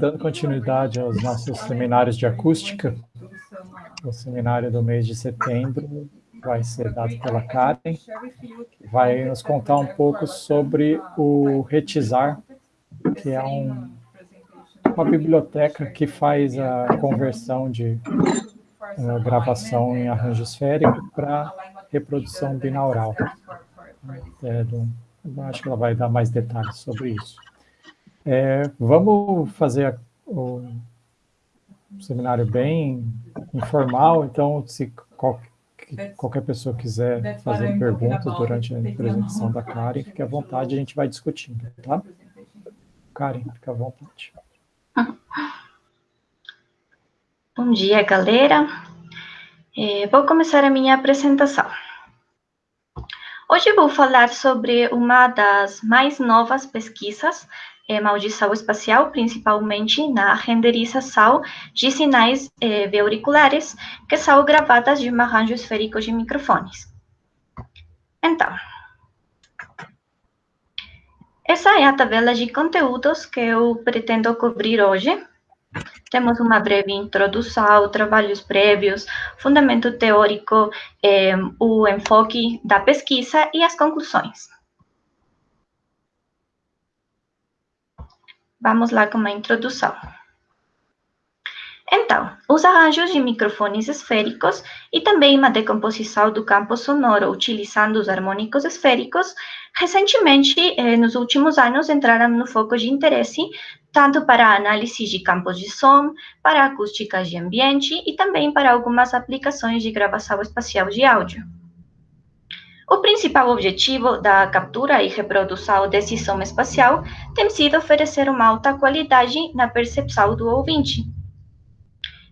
dando continuidade aos nossos seminários de acústica, o seminário do mês de setembro vai ser dado pela Karen, vai nos contar um pouco sobre o Retizar, que é um, uma biblioteca que faz a conversão de uh, gravação em arranjo esférico para reprodução binaural. É, acho que ela vai dar mais detalhes sobre isso. É, vamos fazer o seminário bem informal, então, se qualquer pessoa quiser fazer perguntas durante a apresentação da Karen, fique à vontade, a gente vai discutindo, tá? Karen, fique à vontade. Bom dia, galera. É, vou começar a minha apresentação. Hoje vou falar sobre uma das mais novas pesquisas maldição espacial, principalmente na renderização de sinais é, auriculares que são gravadas de um arranjo esférico de microfones. Então, essa é a tabela de conteúdos que eu pretendo cobrir hoje. Temos uma breve introdução, trabalhos prévios, fundamento teórico, eh, o enfoque da pesquisa e as conclusões. Vamos lá com uma introdução. Então, os arranjos de microfones esféricos e também uma decomposição do campo sonoro utilizando os harmônicos esféricos, recentemente, eh, nos últimos anos, entraram no foco de interesse tanto para análise de campos de som, para acústica de ambiente e também para algumas aplicações de gravação espacial de áudio. O principal objetivo da captura e reprodução desse som espacial tem sido oferecer uma alta qualidade na percepção do ouvinte.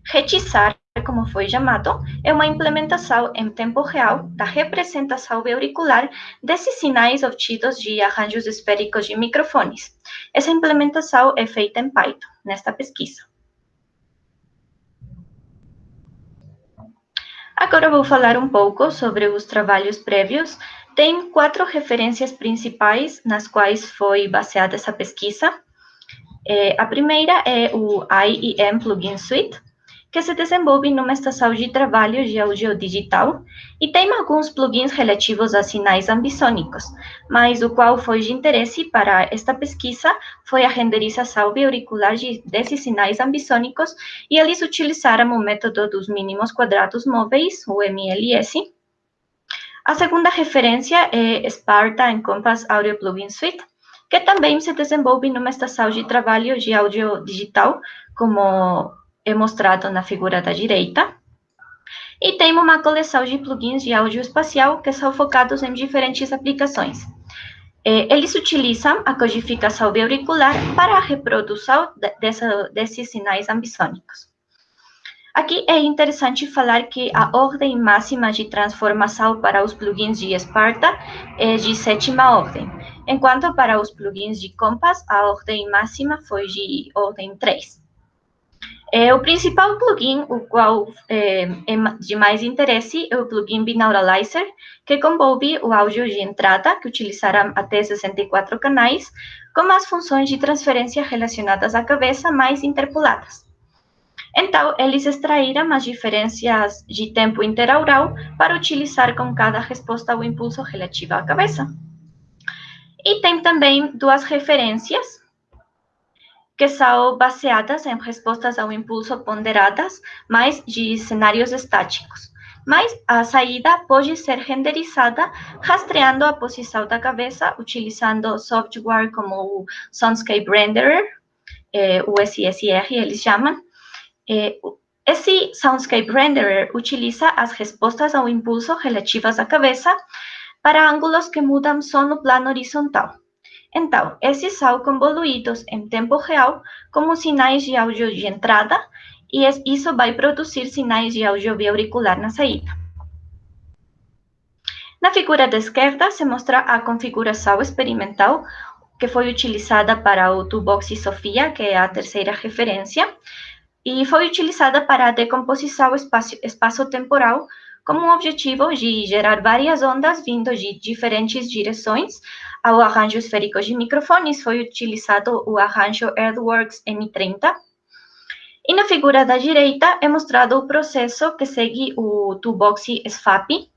Retizar, como foi chamado, é uma implementação em tempo real da representação auricular desses sinais obtidos de arranjos esféricos de microfones. Essa implementação é feita em Python, nesta pesquisa. Agora vou falar um pouco sobre os trabalhos prévios. Tem quatro referências principais nas quais foi baseada essa pesquisa. É, a primeira é o IEM Plugin Suite, que se desenvolve numa estação de trabalho de áudio digital e tem alguns plugins relativos a sinais ambissônicos, mas o qual foi de interesse para esta pesquisa foi a renderização bioauricular de, desses sinais ambissônicos e eles utilizaram o método dos mínimos quadrados móveis, o MLS. A segunda referência é Sparta Encompass Audio Plugin Suite, que também se desenvolve numa estação de trabalho de áudio digital, como é mostrado na figura da direita. E tem uma coleção de plugins de áudio espacial que são focados em diferentes aplicações. É, eles utilizam a codificação auricular para a reprodução dessa, desses sinais ambissônicos. Aqui é interessante falar que a ordem máxima de transformação para os plugins de Sparta é de sétima ordem, enquanto para os plugins de Compass a ordem máxima foi de ordem 3. É, o principal plugin, o qual é, é, de mais interesse, é o plugin Binauralizer, que envolve o áudio de entrada, que utilizará até 64 canais, com as funções de transferência relacionadas à cabeça mais interpoladas. Então, eles extraíram as diferenças de tempo interaural para utilizar com cada resposta ao impulso relativo à cabeça. E tem também duas referências, que são baseadas em respostas ao impulso ponderadas, mas de cenários estáticos. Mas a saída pode ser renderizada rastreando a posição da cabeça, utilizando software como o Soundscape Renderer, eh, o SSR eles chamam. Eh, esse Soundscape Renderer utiliza as respostas ao impulso relativas à cabeça para ângulos que mudam só no plano horizontal. Então, esses são convoluídos em tempo real como sinais de áudio de entrada e isso vai produzir sinais de áudio auricular na saída. Na figura da esquerda se mostra a configuração experimental que foi utilizada para o Tubox Sofia, que é a terceira referência, e foi utilizada para a decomposição espaço-temporal com o objetivo de gerar várias ondas vindo de diferentes direções. Ao arranjo esférico de microfones foi utilizado o arranjo Earthworks M30. E na figura da direita é mostrado o processo que segue o Tuboxi SFAPI,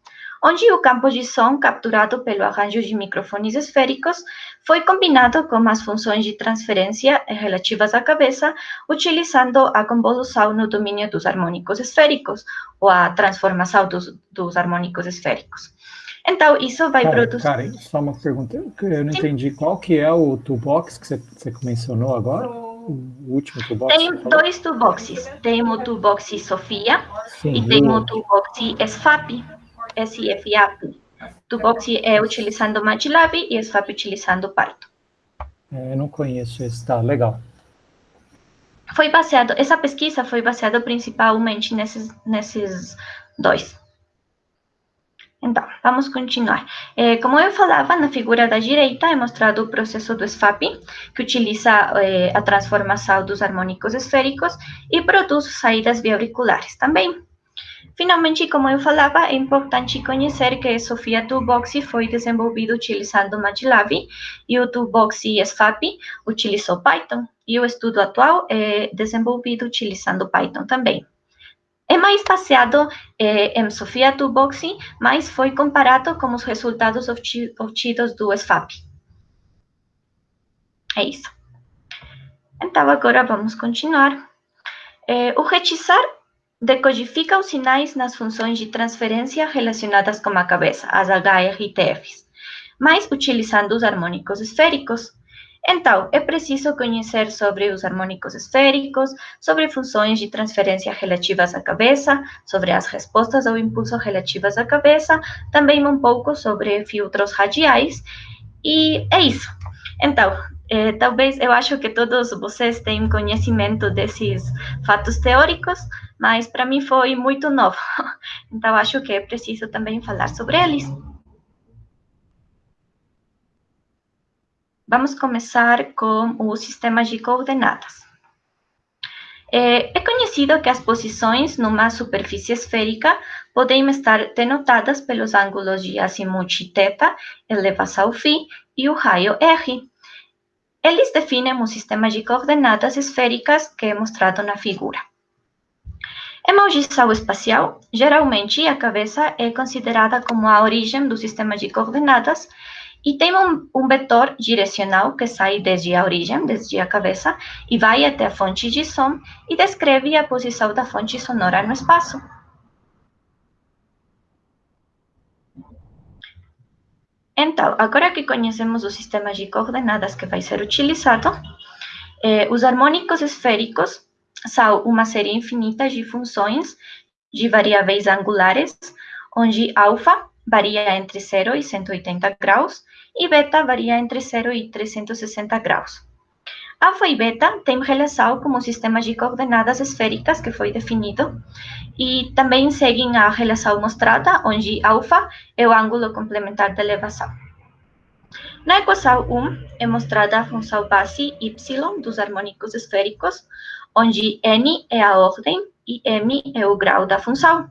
onde o campo de som capturado pelo arranjo de microfones esféricos foi combinado com as funções de transferência relativas à cabeça, utilizando a convolução no domínio dos harmônicos esféricos, ou a transformação dos, dos harmônicos esféricos. Então, isso vai Karen, produzir... Karen, só uma pergunta, eu não Sim. entendi, qual que é o toolbox que você, você mencionou agora? O último toolbox? Tem dois toolboxes, tem o toolbox Sofia Sim, e tem o toolbox SFAP. SFAP. Tubox é utilizando MATLAB e SFAP utilizando Python. Eu não conheço esse, tá, legal. Foi baseado, essa pesquisa foi baseada principalmente nesses, nesses dois. Então, vamos continuar. É, como eu falava, na figura da direita é mostrado o processo do SFAP, que utiliza é, a transformação dos harmônicos esféricos e produz saídas biauriculares também. Finalmente, como eu falava, é importante conhecer que Sofia Toolbox foi desenvolvido utilizando MATLAB e o Toolbox SFAP utilizou Python e o estudo atual é desenvolvido utilizando Python também. É mais baseado é, em Sofia Toolbox, mas foi comparado com os resultados obtidos do SFAP. É isso. Então, agora vamos continuar. É, o rechizar decodifica os sinais nas funções de transferência relacionadas com a cabeça, as HRTFs, mas utilizando os harmônicos esféricos. Então, é preciso conhecer sobre os harmônicos esféricos, sobre funções de transferência relativas à cabeça, sobre as respostas ao impulso relativas à cabeça, também um pouco sobre filtros radiais, e é isso. Então, é, talvez eu acho que todos vocês têm conhecimento desses fatos teóricos, mas para mim foi muito novo. Então, acho que é preciso também falar sobre eles. Vamos começar com o sistema de coordenadas. É, é conhecido que as posições numa superfície esférica podem estar denotadas pelos ângulos de azimuth θ, elevação φ e o raio R. Eles definem um sistema de coordenadas esféricas que é mostrado na figura. Em maldição espacial, geralmente a cabeça é considerada como a origem do sistema de coordenadas e tem um, um, vetor direcional que sai desde a origem, desde a cabeça, e vai até a fonte de som e descreve a posição da fonte sonora no espaço. Então, agora que conhecemos o sistema de coordenadas que vai ser utilizado, eh, os harmônicos esféricos são uma série infinita de funções de variáveis angulares, onde alfa varia entre 0 e 180 graus e beta varia entre 0 e 360 graus. Alfa e beta têm relação com o sistema de coordenadas esféricas que foi definido e também seguem a relação mostrada, onde alfa é o ângulo complementar da elevação. Na equação 1 é mostrada a função base y dos harmônicos esféricos, onde n é a ordem e m é o grau da função.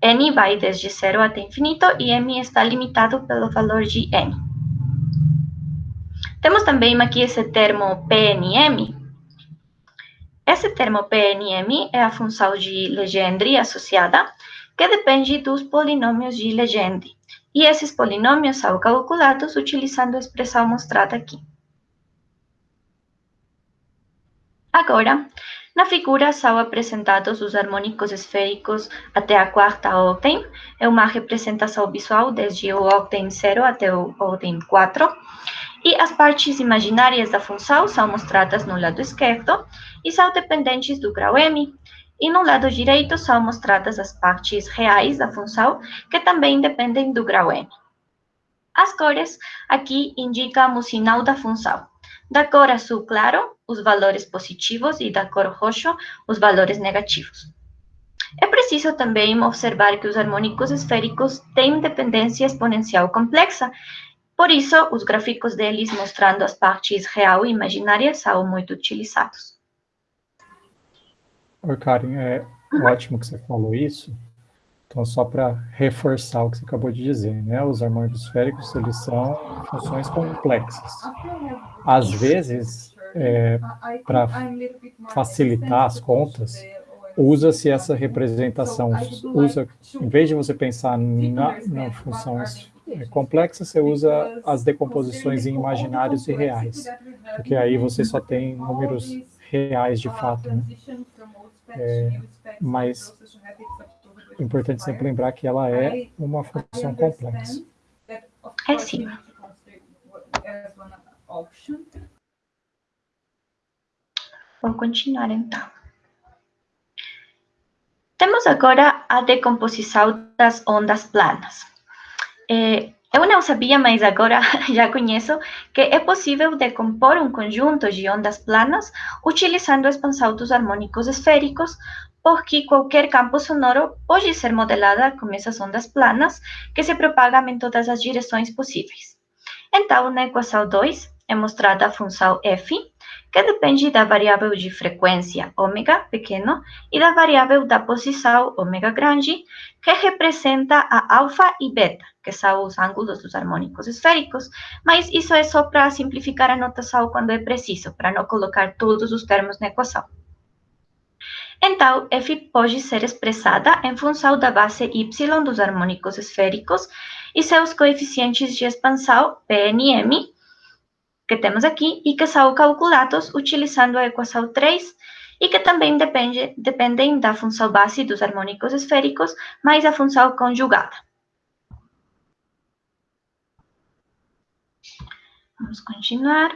n vai desde 0 até infinito e m está limitado pelo valor de n. Temos também aqui esse termo PNM. Esse termo PNM é a função de Legendre associada, que depende dos polinômios de Legendre. E esses polinômios são calculados utilizando a expressão mostrada aqui. Agora, na figura são apresentados os harmônicos esféricos até a quarta ordem, é uma representação visual desde o ordem 0 até o ordem 4, e as partes imaginárias da função são mostradas no lado esquerdo e são dependentes do grau m, e no lado direito são mostradas as partes reais da função, que também dependem do grau m. As cores aqui indicam o sinal da função. Da cor azul claro, os valores positivos e da cor roxo, os valores negativos. É preciso também observar que os harmônicos esféricos têm dependência exponencial complexa, por isso, os gráficos deles mostrando as partes real e imaginária são muito utilizados. Oi, Karen, é ótimo que você falou isso, Então, só para reforçar o que você acabou de dizer, né? Os harmônicos esféricos, eles são funções complexas. Às vezes, é, para facilitar as contas, usa-se essa representação, usa, em vez de você pensar na, na função complexa, você usa as decomposições em imaginários e reais, porque aí você só tem números reais de fato. Né? É, mas é importante sempre lembrar que ela é uma função complexa. É sim. Vou continuar então. Temos agora a decomposição das ondas planas. É, eu não sabia, mas agora já conheço que é possível decompor um conjunto de ondas planas utilizando a harmônicos esféricos, porque qualquer campo sonoro pode ser modelada com essas ondas planas que se propagam em todas as direções possíveis. Então, na equação 2, é mostrada a função f, que depende da variável de frequência ômega pequeno e da variável da posição ômega grande, que representa a alfa e beta, que são os ângulos dos harmônicos esféricos, mas isso é só para simplificar a notação quando é preciso, para não colocar todos os termos na equação. Então, f pode ser expressada em função da base y dos harmônicos esféricos e seus coeficientes de expansão, Pn e m, que temos aqui, e que são calculados utilizando a equação 3, e que também depende, dependem da função base dos harmônicos esféricos, mais a função conjugada. Vamos continuar.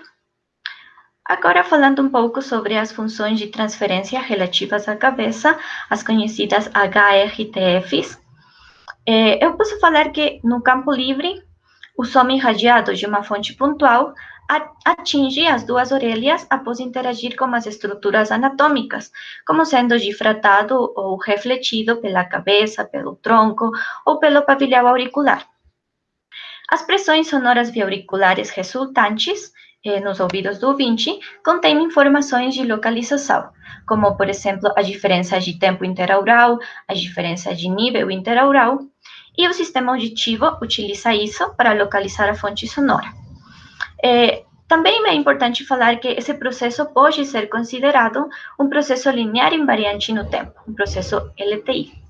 Agora, falando um pouco sobre as funções de transferência relativas à cabeça, as conhecidas HRTFs, é, eu posso falar que no campo livre, o som irradiado de uma fonte pontual atinge as duas orelhas após interagir com as estruturas anatômicas, como sendo difratado ou refletido pela cabeça, pelo tronco ou pelo pavilhão auricular. As pressões sonoras biauriculares resultantes eh, nos ouvidos do ouvinte contêm informações de localização, como, por exemplo, a diferença de tempo interaural, a diferença de nível interaural, e o sistema auditivo utiliza isso para localizar a fonte sonora. É, também é importante falar que esse processo pode ser considerado um processo linear invariante no tempo, um processo LTI.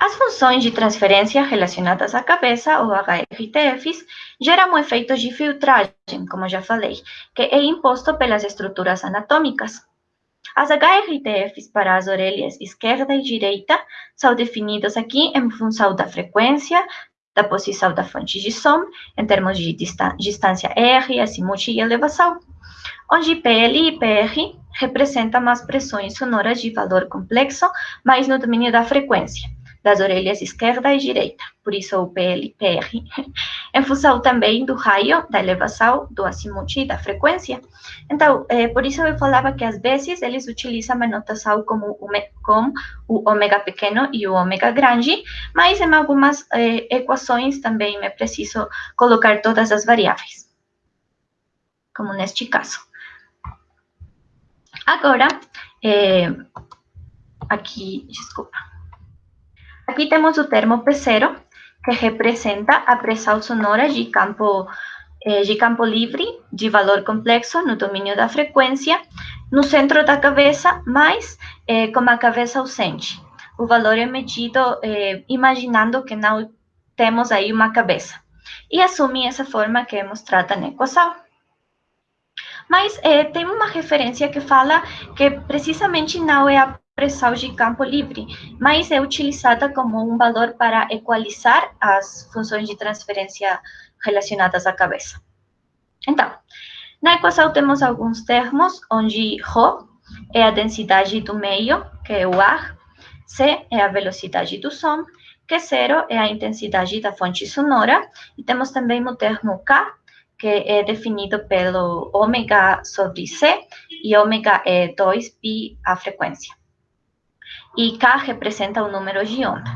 As funções de transferência relacionadas à cabeça, ou HRTFs, geram um efeito de filtragem, como já falei, que é imposto pelas estruturas anatômicas. As HRTFs para as orelhas esquerda e direita são definidos aqui em função da frequência, da posição da fonte de som, em termos de distância R, azimuth e elevação, onde PL e PR representam as pressões sonoras de valor complexo, mas no domínio da frequência das orelhas esquerda e direita, por isso o PLPR, em função também do raio, da elevação, do azimuth da frequência. Então, é, por isso eu falava que às vezes eles utilizam a notação como com o ômega pequeno e o ômega grande, mas em algumas é, equações também é preciso colocar todas as variáveis, como neste caso. Agora, é, aqui, desculpa. Aqui temos o termo P0, que representa a pressão sonora de campo, eh, de campo livre de valor complexo no domínio da frequência, no centro da cabeça, mas eh, com a cabeça ausente. O valor é medido eh, imaginando que não temos aí uma cabeça. E assume essa forma que é mostrada na equação. Mas eh, tem uma referência que fala que precisamente não é a pressão de campo livre, mas é utilizada como um valor para equalizar as funções de transferência relacionadas à cabeça. Então, na equação temos alguns termos, onde ρ é a densidade do meio, que é o ar, c é a velocidade do som, que zero é a intensidade da fonte sonora, e temos também o termo k, que é definido pelo ômega sobre c, e ômega é 2π a frequência e K representa o número de onda.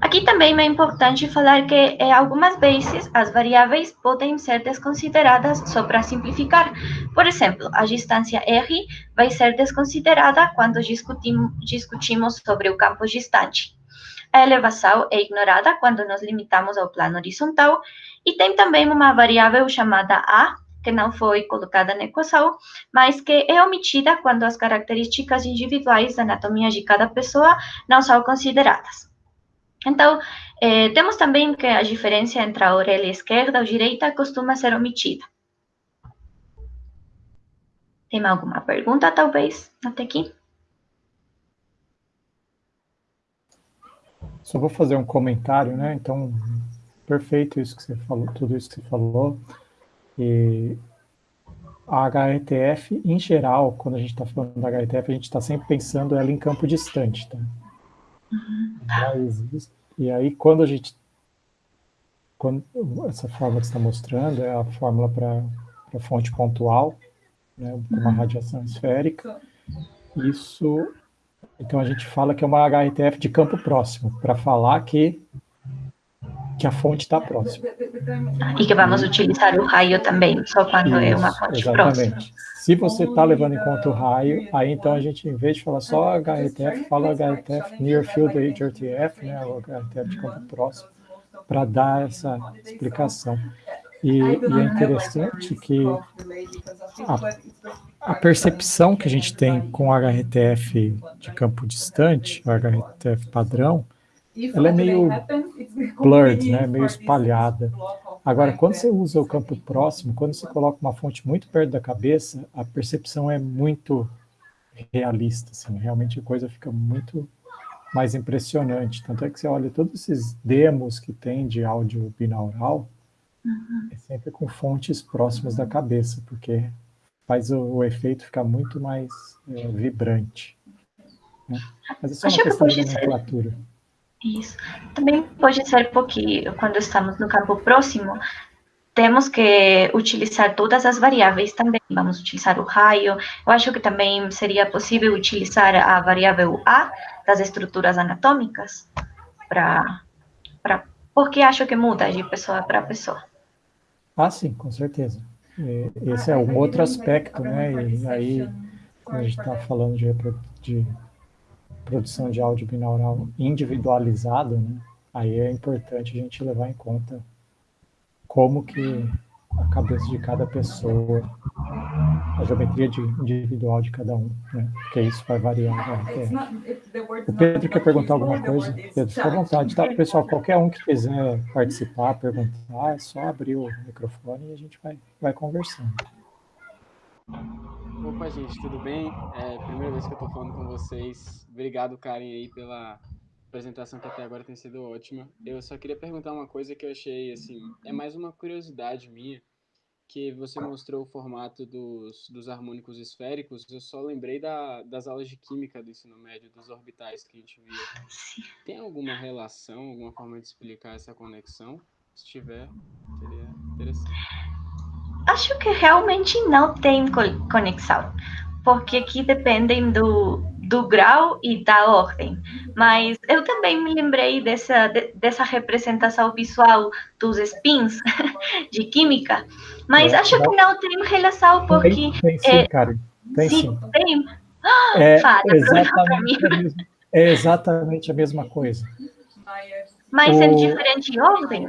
Aqui também é importante falar que eh, algumas vezes as variáveis podem ser desconsideradas só para simplificar. Por exemplo, a distância R vai ser desconsiderada quando discutimos, sobre o campo distante. A elevação é ignorada quando nos limitamos ao plano horizontal e tem também uma variável chamada A, que não foi colocada na equação, mas que é omitida quando as características individuais da anatomia de cada pessoa não são consideradas. Então, eh, temos também que a diferença entre a orelha esquerda ou direita costuma ser omitida. Tem alguma pergunta, talvez, até aqui? Só vou fazer um comentário, né? Então, perfeito isso que você falou, tudo isso que você falou. E a HRTF, em geral, quando a gente está falando da HRTF, a gente está sempre pensando ela em campo distante, tá? Uhum. e aí, quando a gente... Quando, essa fórmula que você está mostrando é a fórmula para a fonte pontual, né, uma uhum. radiação esférica. Isso, então a gente fala que é uma HRTF de campo próximo, para falar que que a fonte está próxima. E que vamos utilizar o raio também, só quando Isso, é uma fonte exatamente. próxima. Se você está levando em conta o raio, aí então a gente, em vez de falar só HRTF, fala HRTF Near Field HRTF, né, o HRTF de campo próximo, para dar essa explicação. E, e, é interessante que a, a, percepção que a gente tem com o HRTF de campo distante, o HRTF padrão, ela é meio blurred, né? meio espalhada. Agora, quando você usa o campo próximo, quando você coloca uma fonte muito perto da cabeça, a percepção é muito realista, assim, realmente a coisa fica muito mais impressionante. Tanto é que você olha todos esses demos que tem de áudio binaural, uhum. é sempre com fontes próximas da cabeça, porque faz o, o efeito ficar muito mais é, vibrante. Né? Mas é uma questão de nomenclatura. Ser isso. Também pode ser porque quando estamos no campo próximo, temos que utilizar todas as variáveis também. Vamos utilizar o raio. Eu acho que também seria possível utilizar a variável A das estruturas anatômicas para porque acho que muda de pessoa para pessoa. Ah, sim, com certeza. Esse é um outro aspecto, né? E aí, quando a gente está falando de, de produção de áudio binaural individualizado, né, aí é importante a gente levar em conta como que a cabeça de cada pessoa, a geometria de, individual de cada um, né? Porque isso vai variar. Né? O Pedro quer perguntar alguma coisa? Pedro, fica à vontade, tá? Pessoal, qualquer um que quiser participar, perguntar, é só abrir o microfone e a gente vai, vai conversando. Opa, gente, tudo bem? É primeira vez que eu tô falando com vocês. Obrigado, Karen, aí, pela apresentação que até agora tem sido ótima. Eu só queria perguntar uma coisa que eu achei, assim, é mais uma curiosidade minha, que você mostrou o formato dos, dos harmônicos esféricos, eu só lembrei da, das aulas de química do ensino médio, dos orbitais que a gente via. Tem alguma relação, alguma forma de explicar essa conexão? Se tiver, seria interessante acho que realmente não tem conexão, porque aqui dependem do, do grau e da ordem. Mas eu também me lembrei dessa, de, dessa representação visual dos spins de química, mas é, acho não. que não tem relação, porque... Tem, tem sim, é, cara. Tem sim. sim. Tem. é, fala, exatamente a mesma, é exatamente a mesma coisa. Mas o... em diferente ordem?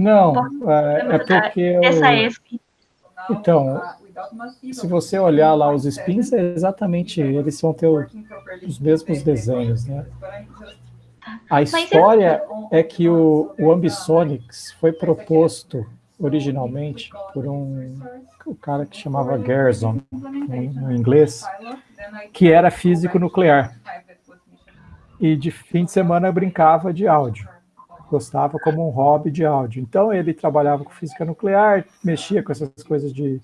Não, é, é porque... Essa eu... Então, se você olhar lá os spins, é exatamente, eles vão ter os mesmos desenhos, né? A história é que o, o Ambisonics foi proposto originalmente por um, um cara que chamava Garrison, um, um inglês, que era físico nuclear. E de fim de semana brincava de áudio gostava como um hobby de áudio. Então ele trabalhava com física nuclear, mexia com essas coisas de,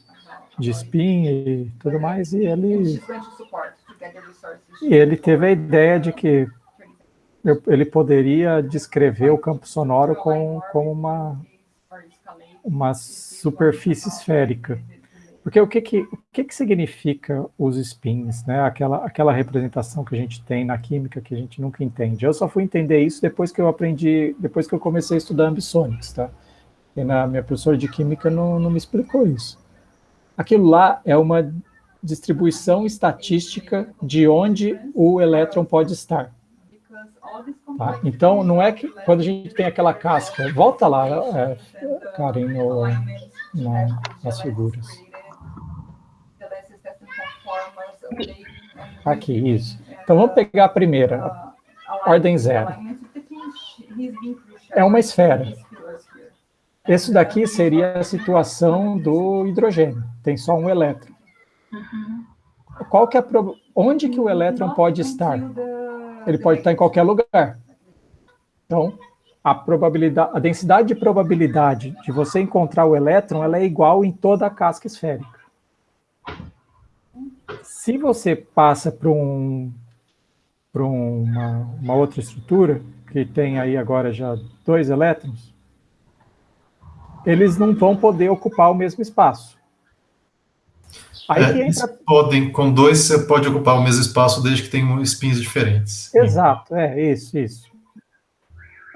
de spin e tudo mais, e ele, e ele teve a ideia de que ele poderia descrever o campo sonoro com, com uma, uma superfície esférica. Porque o que que, o que que significa os spins, né? Aquela, aquela representação que a gente tem na química que a gente nunca entende. Eu só fui entender isso depois que eu aprendi, depois que eu comecei a estudar ambisonics, tá? E na minha professora de química não, não me explicou isso. Aquilo lá é uma distribuição estatística de onde o elétron pode estar. Tá? Então, não é que quando a gente tem aquela casca, volta lá, é, Karen, no, na, nas figuras. Aqui, isso. Então, vamos pegar a primeira, ordem zero. É uma esfera. Esse daqui seria a situação do hidrogênio. Tem só um elétron. Qual que é a onde que o elétron pode estar? Ele pode estar em qualquer lugar. Então, a probabilidade, a densidade de probabilidade de você encontrar o elétron, ela é igual em toda a casca esférica. Se você passa para um, para uma, uma outra estrutura, que tem aí agora já dois elétrons, eles não vão poder ocupar o mesmo espaço. Aí é, entra... podem, com dois você pode ocupar o mesmo espaço desde que tenham spins diferentes. Exato, é isso, isso.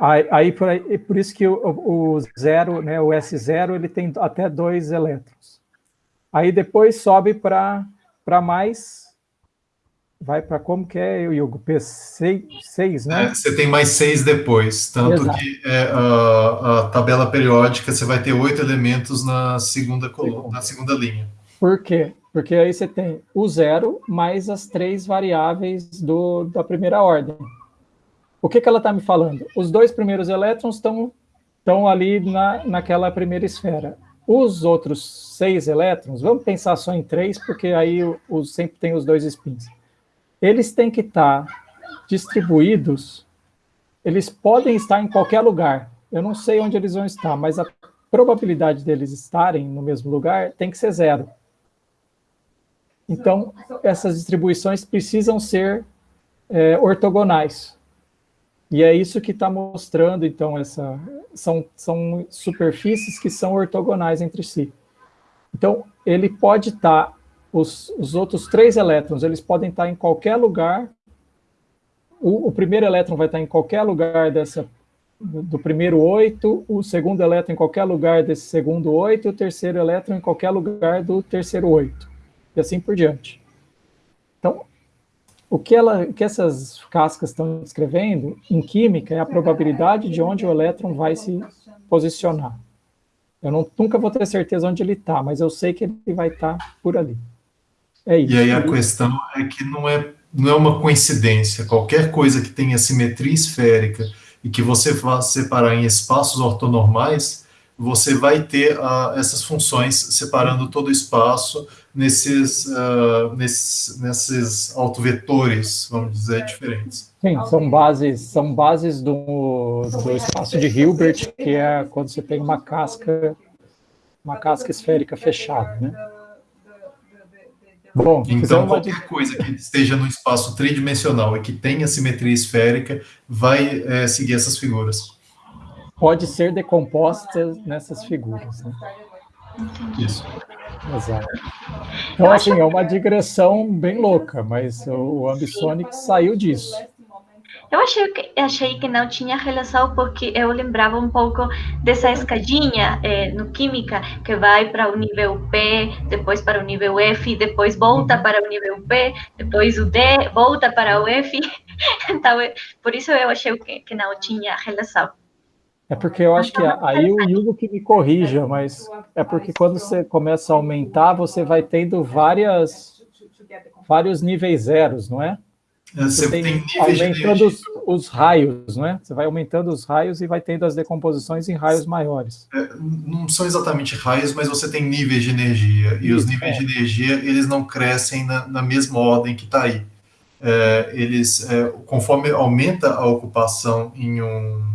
Aí, aí por, aí, por isso que o, o zero, né, o S0, ele tem até dois elétrons. Aí depois sobe para mais, vai para como que é, Hugo? P6, 6, né? É, você tem mais seis depois, tanto Exato. que é, a, a, tabela periódica você vai ter oito elementos na segunda coluna, na segunda linha. Por quê? Porque aí você tem o zero mais as três variáveis do, da primeira ordem. O que, que ela está me falando? Os dois primeiros elétrons estão estão ali na, naquela primeira esfera. Os outros seis elétrons, vamos pensar só em três, porque aí o, o sempre tem os dois spins. Eles têm que estar distribuídos, eles podem estar em qualquer lugar. Eu não sei onde eles vão estar, mas a probabilidade deles estarem no mesmo lugar tem que ser zero. Então, essas distribuições precisam ser é, ortogonais. E é isso que está mostrando, então, essa, são, são superfícies que são ortogonais entre si. Então, ele pode estar, tá, os, os outros três elétrons, eles podem estar tá em qualquer lugar, o, o primeiro elétron vai estar tá em qualquer lugar dessa, do primeiro oito, o segundo elétron em qualquer lugar desse segundo oito, o terceiro elétron em qualquer lugar do terceiro oito e assim por diante. O que, ela, que essas cascas estão descrevendo em química é a probabilidade de onde o elétron vai se posicionar. Eu não, nunca vou ter certeza onde ele está, mas eu sei que ele vai estar tá por ali. É isso. E aí a questão é que não é, não é uma coincidência. Qualquer coisa que tenha simetria esférica e que você vá separar em espaços ortonormais, você vai ter uh, essas funções separando todo o espaço nesses, uh, nesses, nesses autovetores, vamos dizer, diferentes. Sim, são bases, são bases do, do espaço de Hilbert, que é quando você tem uma casca, uma casca esférica fechada, né? Bom, então qualquer coisa que esteja no espaço tridimensional e que tenha simetria esférica vai é, seguir essas figuras pode ser decomposta nessas figuras. Né? Isso. Exato. Então, assim, é uma digressão bem louca, mas o Ambisonic saiu disso. Eu achei que, achei que não tinha relação porque eu lembrava um pouco dessa escadinha é, no Química, que vai para o nível P, depois para o nível F, depois volta uhum. para o nível P, depois o D, volta para o F. Então, por isso eu achei que, que não tinha relação. É porque eu acho que aí o Hugo que me corrija, mas é porque quando você começa a aumentar, você vai tendo várias, vários níveis zeros, não é? é você, você tem, tem aumentando os, os, raios, não é? Você vai aumentando os raios e vai tendo as decomposições em raios maiores. É, não são exatamente raios, mas você tem níveis de energia. E Isso, os níveis é. de energia, eles não crescem na, na mesma ordem que está aí. É, eles, é, conforme aumenta a ocupação em um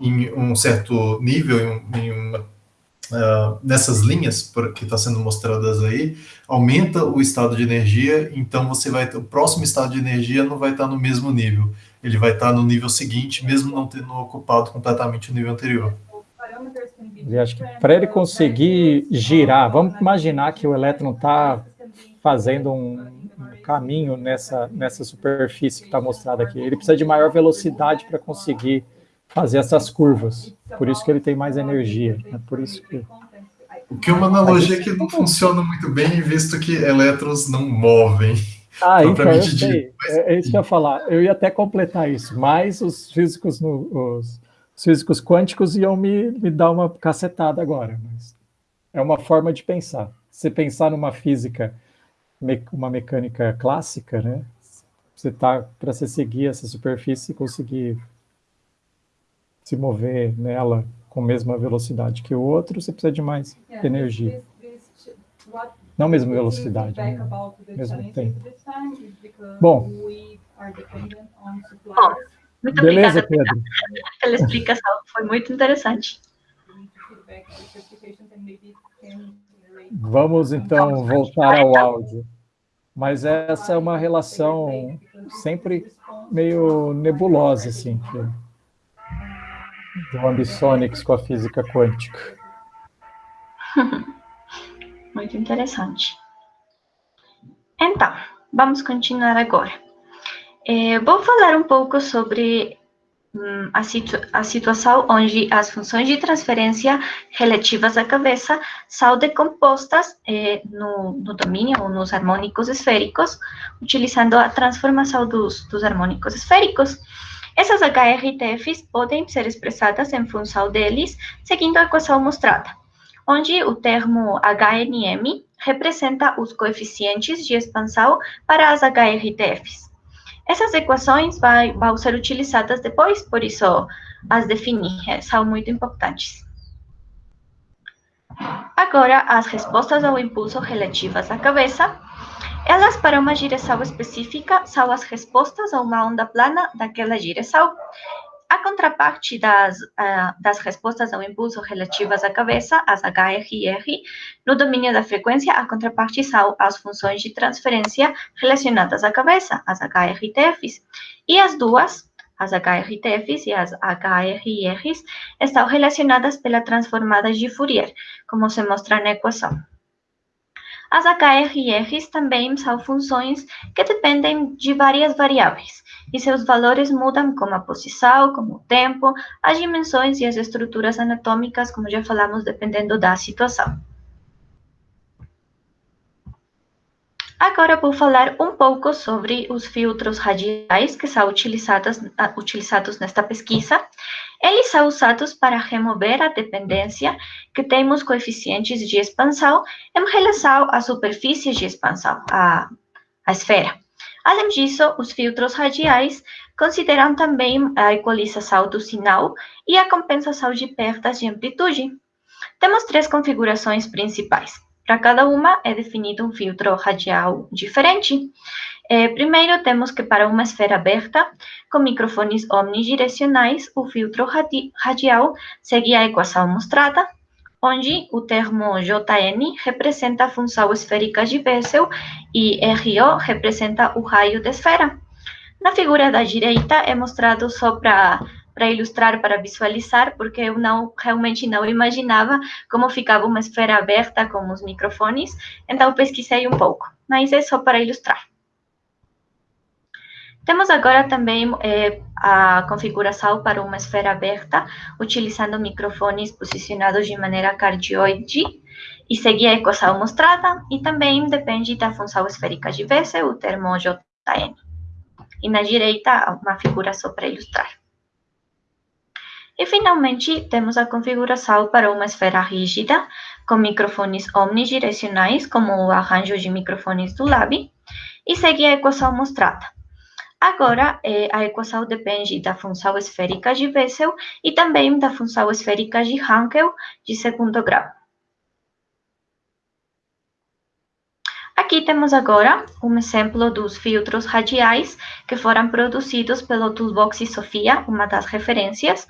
em um certo nível, em, uma, uh, nessas linhas por, que está sendo mostradas aí, aumenta o estado de energia, então você vai ter, o próximo estado de energia não vai estar no mesmo nível, ele vai estar no nível seguinte, mesmo não tendo ocupado completamente o nível anterior. Ele acho que para ele conseguir girar, vamos imaginar que o elétron está fazendo um, caminho nessa, nessa superfície que está mostrada aqui. Ele precisa de maior velocidade para conseguir fazer essas curvas. Por isso que ele tem mais energia. É por isso que... O que é uma analogia que não funciona muito bem, visto que elétrons não movem. Ah, então, eu sei. É, é isso que eu ia falar. Eu ia até completar isso, mas os físicos, no, os, os físicos quânticos iam me, me dar uma cacetada agora. Mas é uma forma de pensar. Se pensar numa física, uma mecânica clássica, né? Você tá para você seguir essa superfície e conseguir se mover nela com a mesma velocidade que o outro, você precisa de mais energia. Não a mesma velocidade, né? mesmo tempo. Bom. Bom, muito Beleza, obrigada Pedro. pela explicação, foi muito interessante. Vamos então voltar ao áudio. Mas essa é uma relação sempre meio nebulosa, assim, que do ambisonics com a física quântica. Muito interessante. Então, vamos continuar agora. É, vou falar um pouco sobre hum, a, situ a, situação onde as funções de transferência relativas à cabeça são decompostas é, no, no, domínio ou nos harmônicos esféricos, utilizando a transformação dos, dos harmônicos esféricos. Essas HRTFs podem ser expressadas em função deles, seguindo a equação mostrada, onde o termo HNM representa os coeficientes de expansão para as HRTFs. Essas equações vai, vão ser utilizadas depois, por isso as definir, eh, são muito importantes. Agora, as respostas ao impulso relativas à cabeça elas, para uma direção específica, são as respostas a uma onda plana daquela direção. A contraparte das, uh, das respostas ao impulso relativas à cabeça, as HRR, no domínio da frequência, a contraparte são as funções de transferência relacionadas à cabeça, as HRTFs. E as duas, as HRTFs e as HRRs, estão relacionadas pela transformada de Fourier, como se mostra na equação. As HRRs também são funções que dependem de várias variáveis, e seus valores mudam como a posição, como o tempo, as dimensões e as estruturas anatômicas, como já falamos, dependendo da situação. Agora vou falar um pouco sobre os filtros radiais que são utilizados, utilizados nesta pesquisa. Eles são usados para remover a dependência que temos coeficientes de expansão em relação à superfície de expansão, a, a esfera. Além disso, os filtros radiais consideram também a equalização do sinal e a compensação de perdas de amplitude. Temos três configurações principais. Para cada uma é definido um filtro radial diferente. É, primeiro, temos que para uma esfera aberta, com microfones omnidirecionais, o filtro radi radial segue a equação mostrada, onde o termo Jn representa a função esférica de Bessel e Rho representa o raio da esfera. Na figura da direita é mostrado só para para ilustrar, para visualizar, porque eu não realmente não imaginava como ficava uma esfera aberta com os microfones, então pesquisei um pouco, mas é só para ilustrar. Temos agora também é, a configuração para uma esfera aberta, utilizando microfones posicionados de maneira cardioide, e seguir a equação mostrada, e também depende da função esférica de Bessel, o termo Jn. E na direita, uma figura só para ilustrar. E, finalmente, temos a configuração para uma esfera rígida, com microfones omnidirecionais, como o arranjo de microfones do Lab, e segue a equação mostrada. Agora, eh, a equação depende da função esférica de Bessel e também da função esférica de Hankel de segundo grau. Aqui temos agora um exemplo dos filtros radiais que foram produzidos pelo Toolbox Sofia, uma das referências,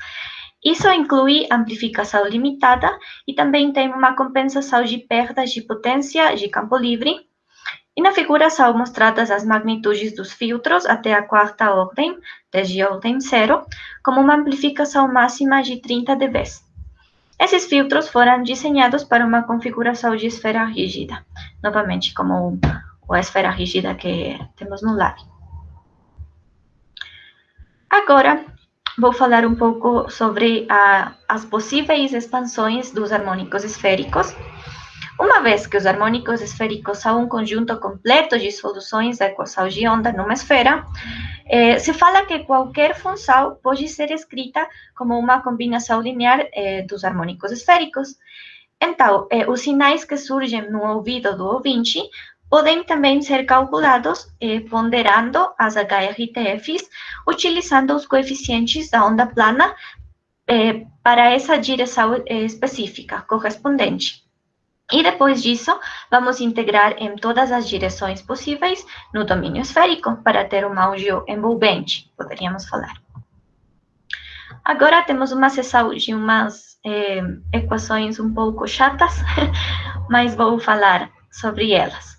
isso inclui amplificação limitada e também tem uma compensação de perdas de potência de campo livre. E na figura são mostradas as magnitudes dos filtros até a quarta ordem, desde a ordem zero, como uma amplificação máxima de 30 dB. Esses filtros foram desenhados para uma configuração de esfera rígida, novamente como a esfera rígida que temos no lab. Agora, vou falar um pouco sobre a, as possíveis expansões dos harmônicos esféricos. Uma vez que os harmônicos esféricos são um conjunto completo de soluções da equação de onda numa esfera, eh, se fala que qualquer função pode ser escrita como uma combinação linear eh, dos harmônicos esféricos. Então, eh, os sinais que surgem no ouvido do ouvinte podem também ser calculados eh, ponderando as HRTFs, utilizando os coeficientes da onda plana eh, para essa direção eh, específica correspondente. E depois disso, vamos integrar em todas as direções possíveis no domínio esférico para ter um áudio envolvente, poderíamos falar. Agora temos uma sessão de umas eh, equações um pouco chatas, mas vou falar sobre elas.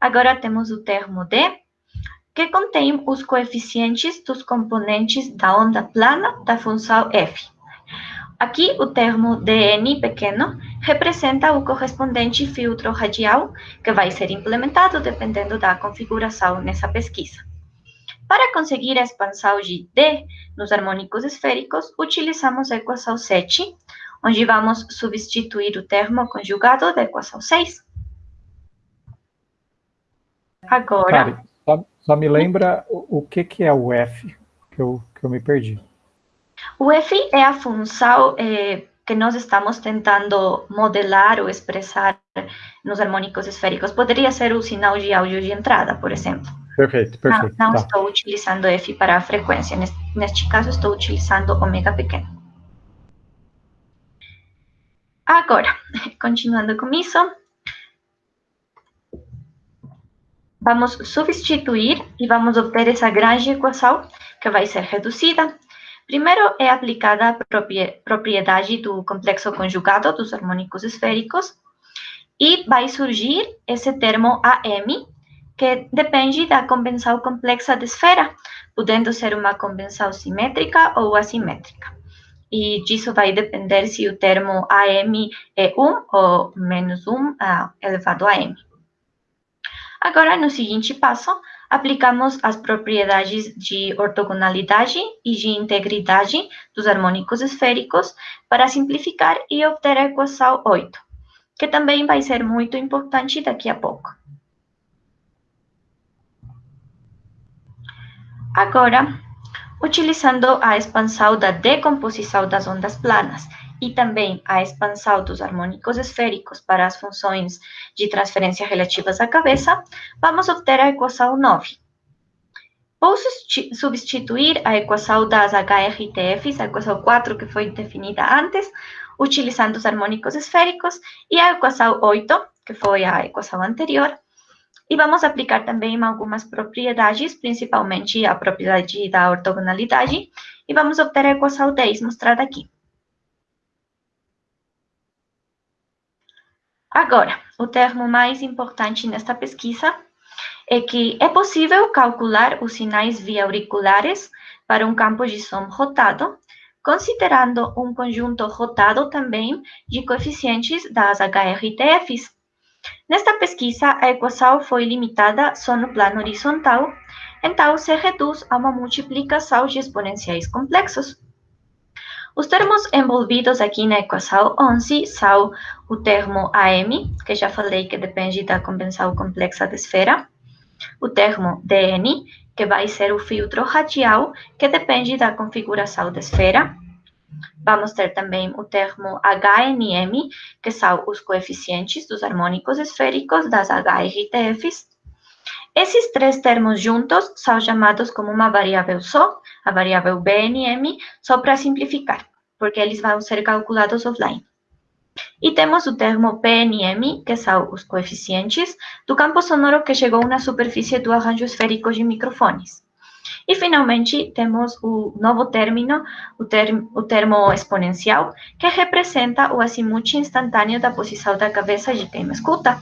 Agora temos o termo D, que contém os coeficientes dos componentes da onda plana da função f. Aqui, o termo dn pequeno representa o correspondente filtro radial que vai ser implementado dependendo da configuração nessa pesquisa. Para conseguir a expansão de D nos harmônicos esféricos, utilizamos a equação 7, onde vamos substituir o termo conjugado da equação 6. Agora. Kari, só, só, me lembra o, o, que, que é o F, que eu, que eu me perdi. O F é a função é, que nós estamos tentando modelar ou expressar nos harmônicos esféricos. Poderia ser o sinal de áudio de entrada, por exemplo. Perfeito, perfeito. Não, não tá. estou utilizando F para a frequência. Neste, neste caso, estou utilizando ômega pequeno. Agora, continuando com isso, vamos substituir e vamos obter essa grande equação, que vai ser reduzida. Primeiro é aplicada a propriedade do complexo conjugado dos harmônicos esféricos, e vai surgir esse termo AM, que depende da convenção complexa de esfera, podendo ser uma convenção simétrica ou assimétrica. E disso vai depender se o termo AM é 1 ou menos 1 ah, elevado a m. Agora, no seguinte passo, aplicamos as propriedades de ortogonalidade e de integridade dos harmônicos esféricos para simplificar e obter a equação 8, que também vai ser muito importante daqui a pouco. Agora, utilizando a expansão da decomposição das ondas planas e também a expansão dos harmônicos esféricos para as funções de transferência relativas à cabeça, vamos obter a equação 9. Vou substituir a equação das HRTFs, a equação 4 que foi definida antes, utilizando os harmônicos esféricos, e a equação 8, que foi a equação anterior, e vamos aplicar também algumas propriedades, principalmente a propriedade da ortogonalidade, e vamos obter a equação 10 mostrada aqui. Agora, o termo mais importante nesta pesquisa é que é possível calcular os sinais via auriculares para um campo de som rotado, considerando um conjunto rotado também de coeficientes das HRTFs. Nesta pesquisa, a equação foi limitada só no plano horizontal, então se reduz a uma multiplicação de exponenciais complexos. Os termos envolvidos aqui na equação 11 são o termo AM, que já falei que depende da convenção complexa da esfera, o termo DN, que vai ser o filtro radial, que depende da configuração da esfera. Vamos ter também o termo HNM, que são os coeficientes dos harmônicos esféricos das HRTFs. Esses três termos juntos são chamados como uma variável só, a variável BNM, só para simplificar, porque eles vão ser calculados offline. E temos o termo PNM, que são os coeficientes do campo sonoro que chegou na superfície do arranjo esférico de microfones. E, finalmente, temos o novo término, o, term, o termo exponencial, que representa o azimuth instantâneo da posição da cabeça de quem me escuta.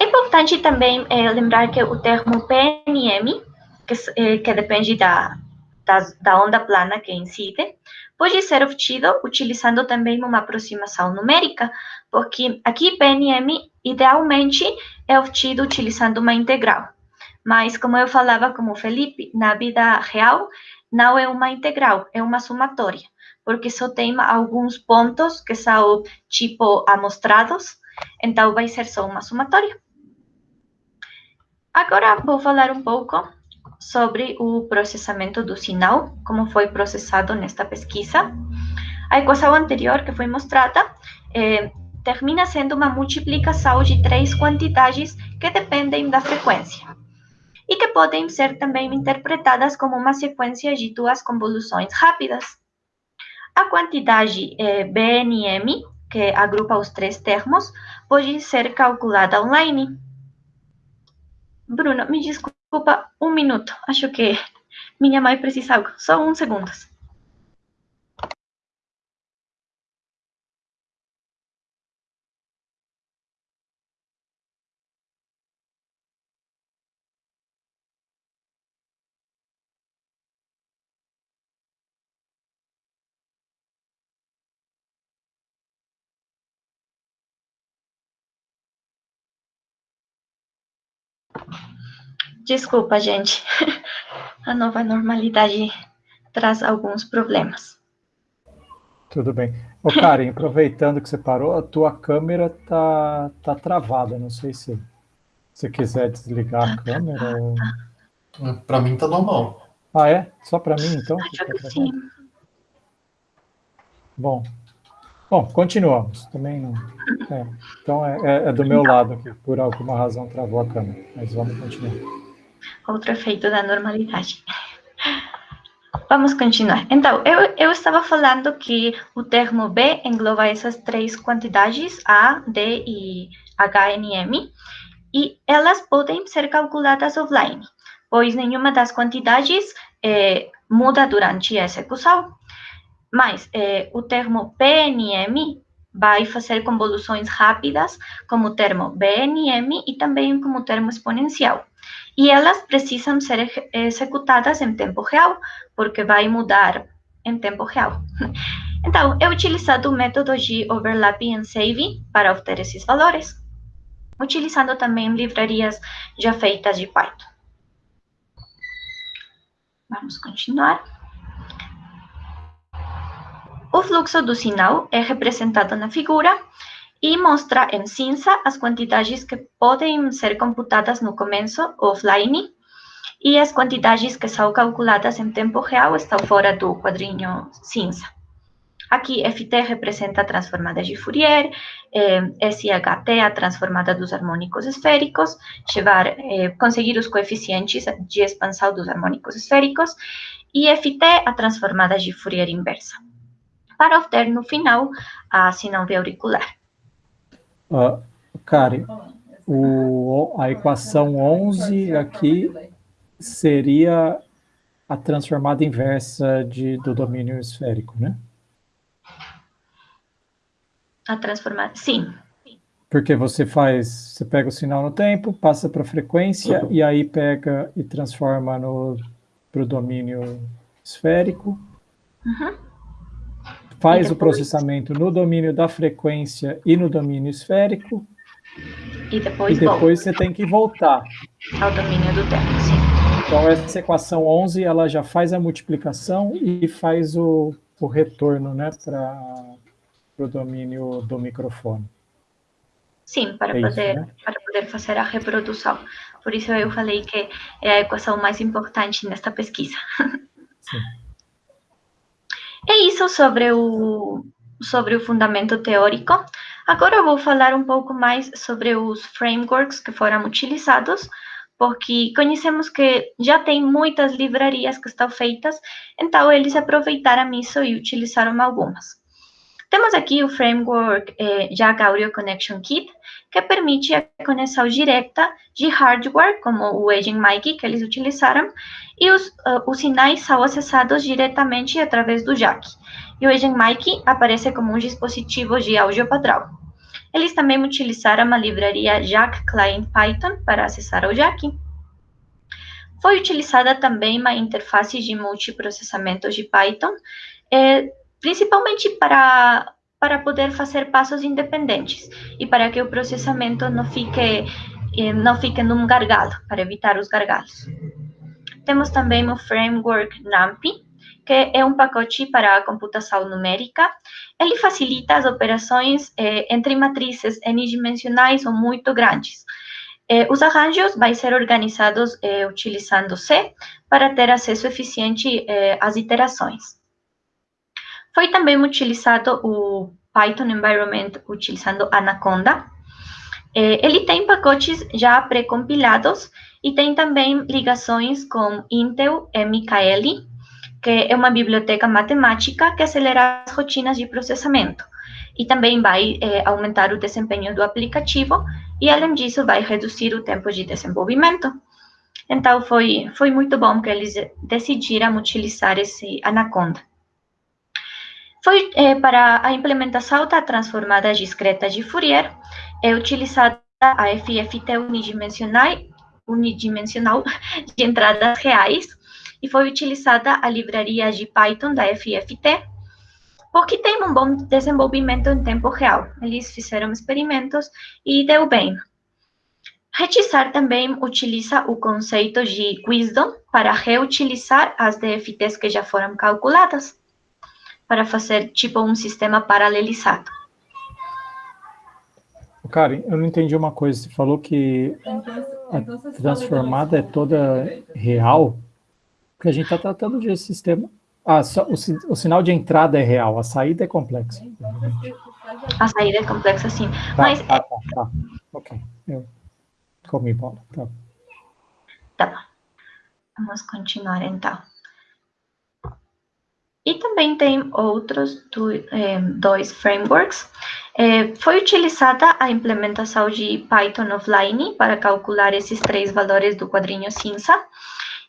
É importante também é, lembrar que o termo PNM, que, é, que depende da, da, da onda plana que incide, pode ser obtido utilizando também uma aproximação numérica, porque aqui PNM idealmente é obtido utilizando uma integral. Mas, como eu falava com o Felipe, na vida real não é uma integral, é uma somatória, porque só tem alguns pontos que são tipo amostrados, então vai ser só uma somatória. Agora vou falar um pouco sobre o processamento do sinal, como foi processado nesta pesquisa. A equação anterior que foi mostrada eh, termina sendo uma multiplicação de três quantidades que dependem da frequência e que podem ser também interpretadas como uma sequência de duas convoluções rápidas. A quantidade eh, BNM, que agrupa os três termos, pode ser calculada online. Bruno, me desculpa um minuto. Acho que minha mãe precisa algo. Só um segundo. Desculpa, gente. A nova normalidade traz alguns problemas. Tudo bem. Ô, Karen, aproveitando que você parou, a tua câmera tá, tá travada. Não sei se você quiser desligar a tá câmera. Ou... Para mim tá normal. Ah, é? Só para mim, então? Tá sim. Bom, Bom, continuamos. Também não. É. Então é, é, é, do meu lado aqui, por alguma razão travou a câmera. Mas vamos continuar. Outro efeito da normalidade. Vamos continuar. Então, eu, eu estava falando que o termo B engloba essas três quantidades, A, D e HNM, e elas podem ser calculadas offline, pois nenhuma das quantidades é, muda durante a execução. Mas é, o termo PNM vai fazer convoluções rápidas, como o termo BNM e também como o termo exponencial. E elas precisam ser executadas em tempo real, porque vai mudar em tempo real. Então, é utilizado o método de overlapping and saving para obter esses valores, utilizando também livrarias já feitas de Python. Vamos continuar. O fluxo do sinal é representado na figura e mostra em cinza as quantidades que podem ser computadas no começo, offline, e as quantidades que são calculadas em tempo real estão fora do quadrinho cinza. Aqui, FT representa a transformada de Fourier, eh, SHT a transformada dos harmônicos esféricos, chegar, eh, conseguir os coeficientes de expansão dos harmônicos esféricos, e FT a transformada de Fourier inversa para obter no final a sinal auricular. Uh, Karen, o, a equação 11 aqui seria a transformada inversa de, do domínio esférico, né? A transformada, sim. Porque você faz, você pega o sinal no tempo, passa para a frequência uhum. e aí pega e transforma no para o domínio esférico. Uhum faz o processamento no domínio da frequência e no domínio esférico. E depois, e depois você tem que voltar. Ao domínio do tempo, sim. Então, essa equação 11, ela já faz a multiplicação e faz o, o retorno né, para o domínio do microfone. Sim, para, é poder, isso, né? para poder fazer a reprodução. Por isso eu falei que é a equação mais importante nesta pesquisa. Sim. É isso sobre o, sobre o fundamento teórico. Agora vou falar um pouco mais sobre os frameworks que foram utilizados, porque conhecemos que já tem muitas livrarias que estão feitas, então eles aproveitaram isso e utilizaram algumas. Temos aqui o framework eh, Jack Audio Connection Kit, que permite a conexão direta de hardware, como o Agent Mic que eles utilizaram, e os, uh, os sinais são acessados diretamente através do jack. E o Agent Mic aparece como um dispositivo de áudio padrão. Eles também utilizaram a livraria Jack Client Python para acessar o jack. Foi utilizada também uma interface de multiprocessamento de Python, eh, principalmente para, para poder fazer passos independentes e para que o processamento não fique, eh, não fique num gargalo, para evitar os gargalos. Temos também o framework NumPy, que é um pacote para a computação numérica. Ele facilita as operações eh, entre matrizes n-dimensionais ou muito grandes. Eh, os arranjos vão ser organizados eh, utilizando C para ter acesso eficiente eh, às iterações. Foi também utilizado o Python Environment utilizando Anaconda. Eh, ele tem pacotes já pré-compilados e tem também ligações com Intel MKL, que é uma biblioteca matemática que acelera as rotinas de processamento. E também vai eh, aumentar o desempenho do aplicativo e, além disso, vai reduzir o tempo de desenvolvimento. Então, foi, foi muito bom que eles decidiram utilizar esse Anaconda. Foi eh, para a implementação da transformada discreta de Fourier, é utilizada a FFT unidimensional, unidimensional de entradas reais e foi utilizada a livraria de Python da FFT, porque tem um bom desenvolvimento em tempo real. Eles fizeram experimentos e deu bem. Retisar também utiliza o conceito de wisdom para reutilizar as DFTs que já foram calculadas, para fazer tipo um sistema paralelizado. Karen, eu não entendi uma coisa. Você falou que a transformada é toda real, porque a gente está tratando de sistema ah, só, o, o, sinal de entrada é real, a saída é complexa. A saída é complexa, sim. Tá, Mas... Tá, tá, tá. Ok. Eu comi bola. Tá. Tá. Vamos continuar, então. E também tem outros do, eh, dois frameworks. Eh, foi utilizada a implementação de Python offline para calcular esses três valores do quadrinho cinza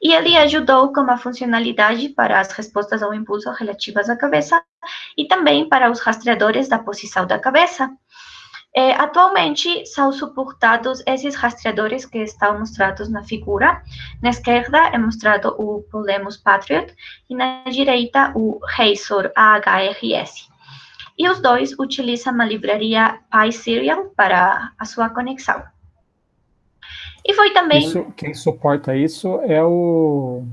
e ele ajudou com a funcionalidade para as respostas ao impulso relativas à cabeça e também para os rastreadores da posição da cabeça. É, atualmente, são suportados esses rastreadores que estão mostrados na figura. Na esquerda é mostrado o Polemus Patriot e na direita o Razor AHRS. E os dois utilizam a livraria PySerial para a sua conexão. E foi também... Isso, quem suporta isso é o...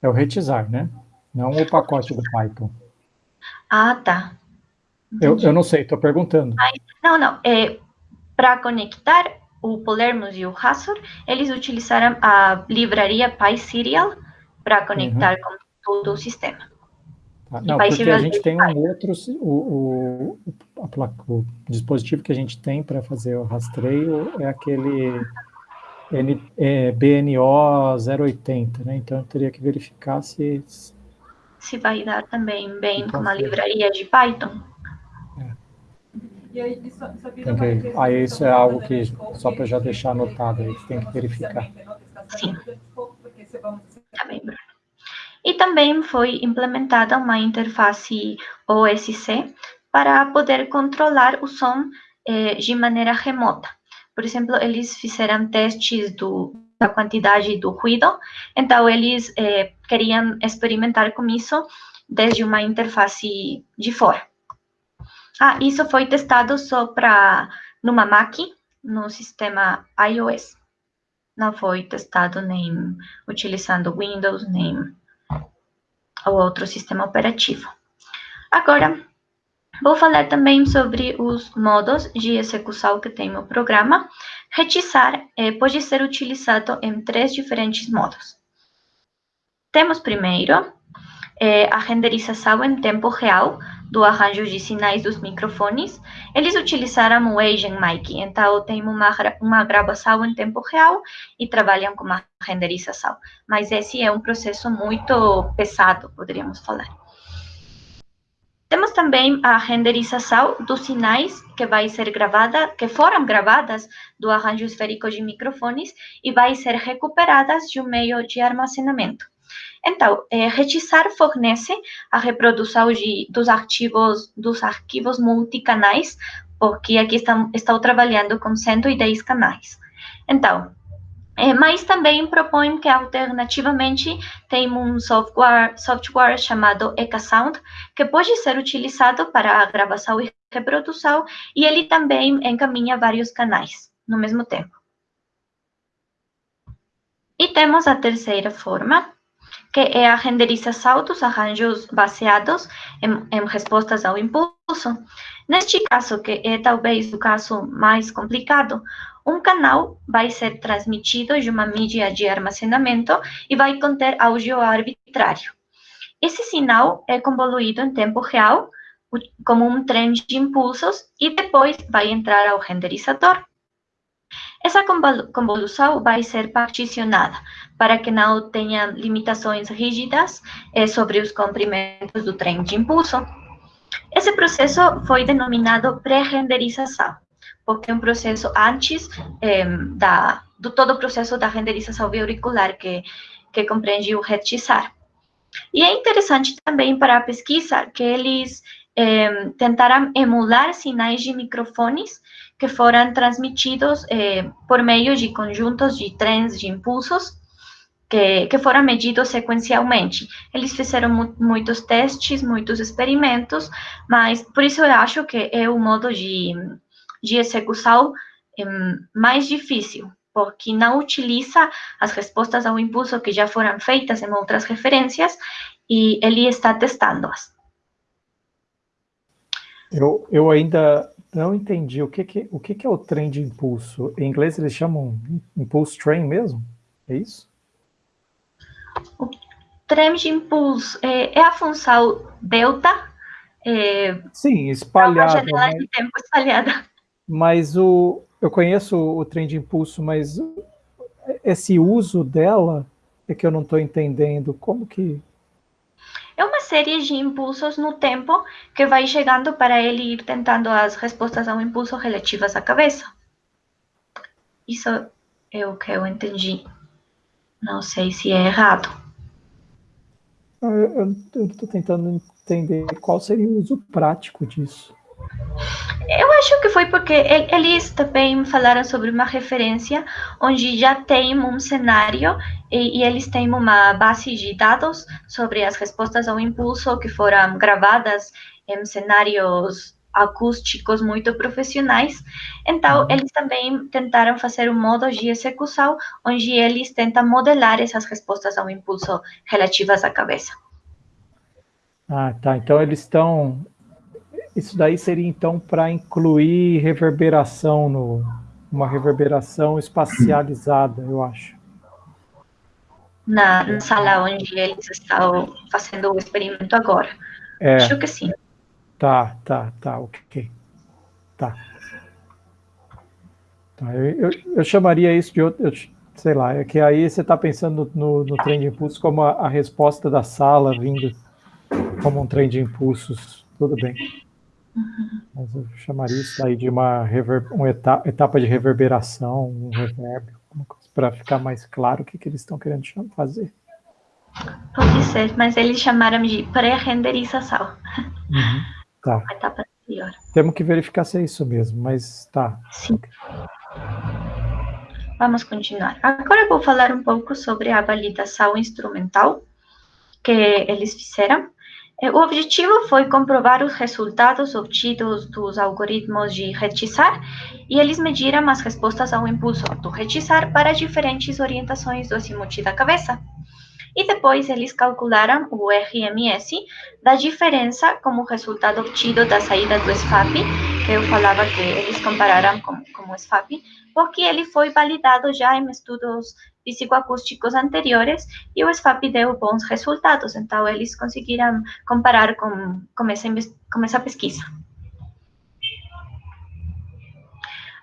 É o Retizar, né? Não o pacote do Python. Ah, tá. Eu, eu não sei, estou perguntando. Não, não. É, Para conectar o Polermus e o Razor, eles utilizaram a livraria PySerial para conectar uhum. com todo o sistema. Tá. Não, porque a gente tem um outro, o, o, o, dispositivo que a gente tem para fazer o rastreio é aquele N, é, BNO 080, né? Então eu teria que verificar se... Se vai dar também bem então, com uma livraria de Python. Aí, isso, okay. aí isso é algo que, só para já deixar anotado aí, tem que verificar. Sim. Tá bem, Bruno. E também foi implementada uma interface OSC para poder controlar o som eh, de maneira remota. Por exemplo, eles fizeram testes do, da quantidade do ruído, então eles eh, queriam experimentar com isso desde uma interface de fora. Ah, isso foi testado só para numa Mac, no sistema iOS. Não foi testado nem utilizando Windows, nem ou outro sistema operativo. Agora, vou falar também sobre os modos de execução que tem o programa. Retizar eh, pode ser utilizado em três diferentes modos. Temos primeiro eh, a renderização em tempo real do arranjo de sinais dos microfones. Eles utilizaram o Agent Mic, então tem uma, uma gravação em tempo real e trabalham com uma renderização. Mas esse é um processo muito pesado, poderíamos falar. Temos também a renderização dos sinais que vai ser gravada, que foram gravadas do arranjo esférico de microfones e vai ser recuperadas de um meio de armazenamento. Então, é, fornece a reprodução de, dos arquivos dos arquivos multicanais, porque aqui estou, trabalhando com 110 canais. Então, É, mas também propõe que, alternativamente, tem um software, software chamado EcaSound, que pode ser utilizado para gravação e reprodução, e ele também encaminha vários canais no mesmo tempo. E temos a terceira forma, que é a renderização dos arranjos baseados em, em respostas ao impulso. Neste caso, que é talvez o caso mais complicado, um canal vai ser transmitido de uma mídia de armazenamento e vai conter áudio arbitrário. Esse sinal é convoluído em tempo real, como um trem de impulsos, e depois vai entrar ao renderizador. Essa convolução vai ser particionada para que não tenha limitações rígidas eh, sobre os comprimentos do trem de impulso. Esse processo foi denominado pré-renderização porque é um processo antes é, da, do todo o processo da renderização bioauricular que, que compreende o retizar. E é interessante também para a pesquisa que eles é, tentaram emular sinais de microfones que foram transmitidos é, por meio de conjuntos de trens de impulsos que, que foram medidos sequencialmente. Eles fizeram mu muitos testes, muitos experimentos, mas por isso eu acho que é o modo de de execução é mais difícil, porque não utiliza as respostas ao impulso que já foram feitas em outras referências e ele está testando-as. Eu, eu ainda não entendi o que, que, o que, que é o trem de impulso. Em inglês eles chamam impulse train mesmo? É isso? O trem de impulso é, é a função delta. É, Sim, espalhada. É uma janela de tempo espalhada. Mas o, eu conheço o trem de impulso, mas esse uso dela é que eu não estou entendendo. Como que. É uma série de impulsos no tempo que vai chegando para ele ir tentando as respostas ao impulso relativas à cabeça. Isso é o que eu entendi. Não sei se é errado. Eu estou tentando entender qual seria o uso prático disso. Eu acho que foi porque eles também falaram sobre uma referência onde já tem um cenário e, e, eles têm uma base de dados sobre as respostas ao impulso que foram gravadas em cenários acústicos muito profissionais. Então, uhum. eles também tentaram fazer um modo de execução onde eles tentam modelar essas respostas ao impulso relativas à cabeça. Ah, tá. Então, eles estão isso daí seria então para incluir reverberação no uma reverberação espacializada, eu acho. Na, na sala onde eles estão fazendo o experimento agora. É. Acho que sim. Tá, tá, tá, ok. Tá. tá eu, eu, eu, chamaria isso de outro, eu, sei lá, é que aí você está pensando no, no trem de impulso como a, a resposta da sala vindo como um trem de impulsos, tudo bem. Mas eu chamaria isso aí de uma, rever, uma etapa, etapa de reverberação, um reverb, para ficar mais claro o que, que eles estão querendo fazer. Pode ser, mas eles chamaram de pré-renderização. Uhum, tá. Etapa anterior. Temos que verificar se é isso mesmo, mas tá. Sim. Vamos continuar. Agora eu vou falar um pouco sobre a validação instrumental que eles fizeram. É, o objetivo foi comprovar os resultados obtidos dos algoritmos de retizar e eles mediram as respostas ao impulso do retizar para diferentes orientações do azimuth da cabeça. E depois eles calcularam o RMS da diferença como resultado obtido da saída do SFAP, que eu falava que eles compararam com, com o SFAP, porque ele foi validado já em estudos físico-acústicos anteriores e o SFAP deu bons resultados, então eles conseguiram comparar com, com, essa, com essa pesquisa.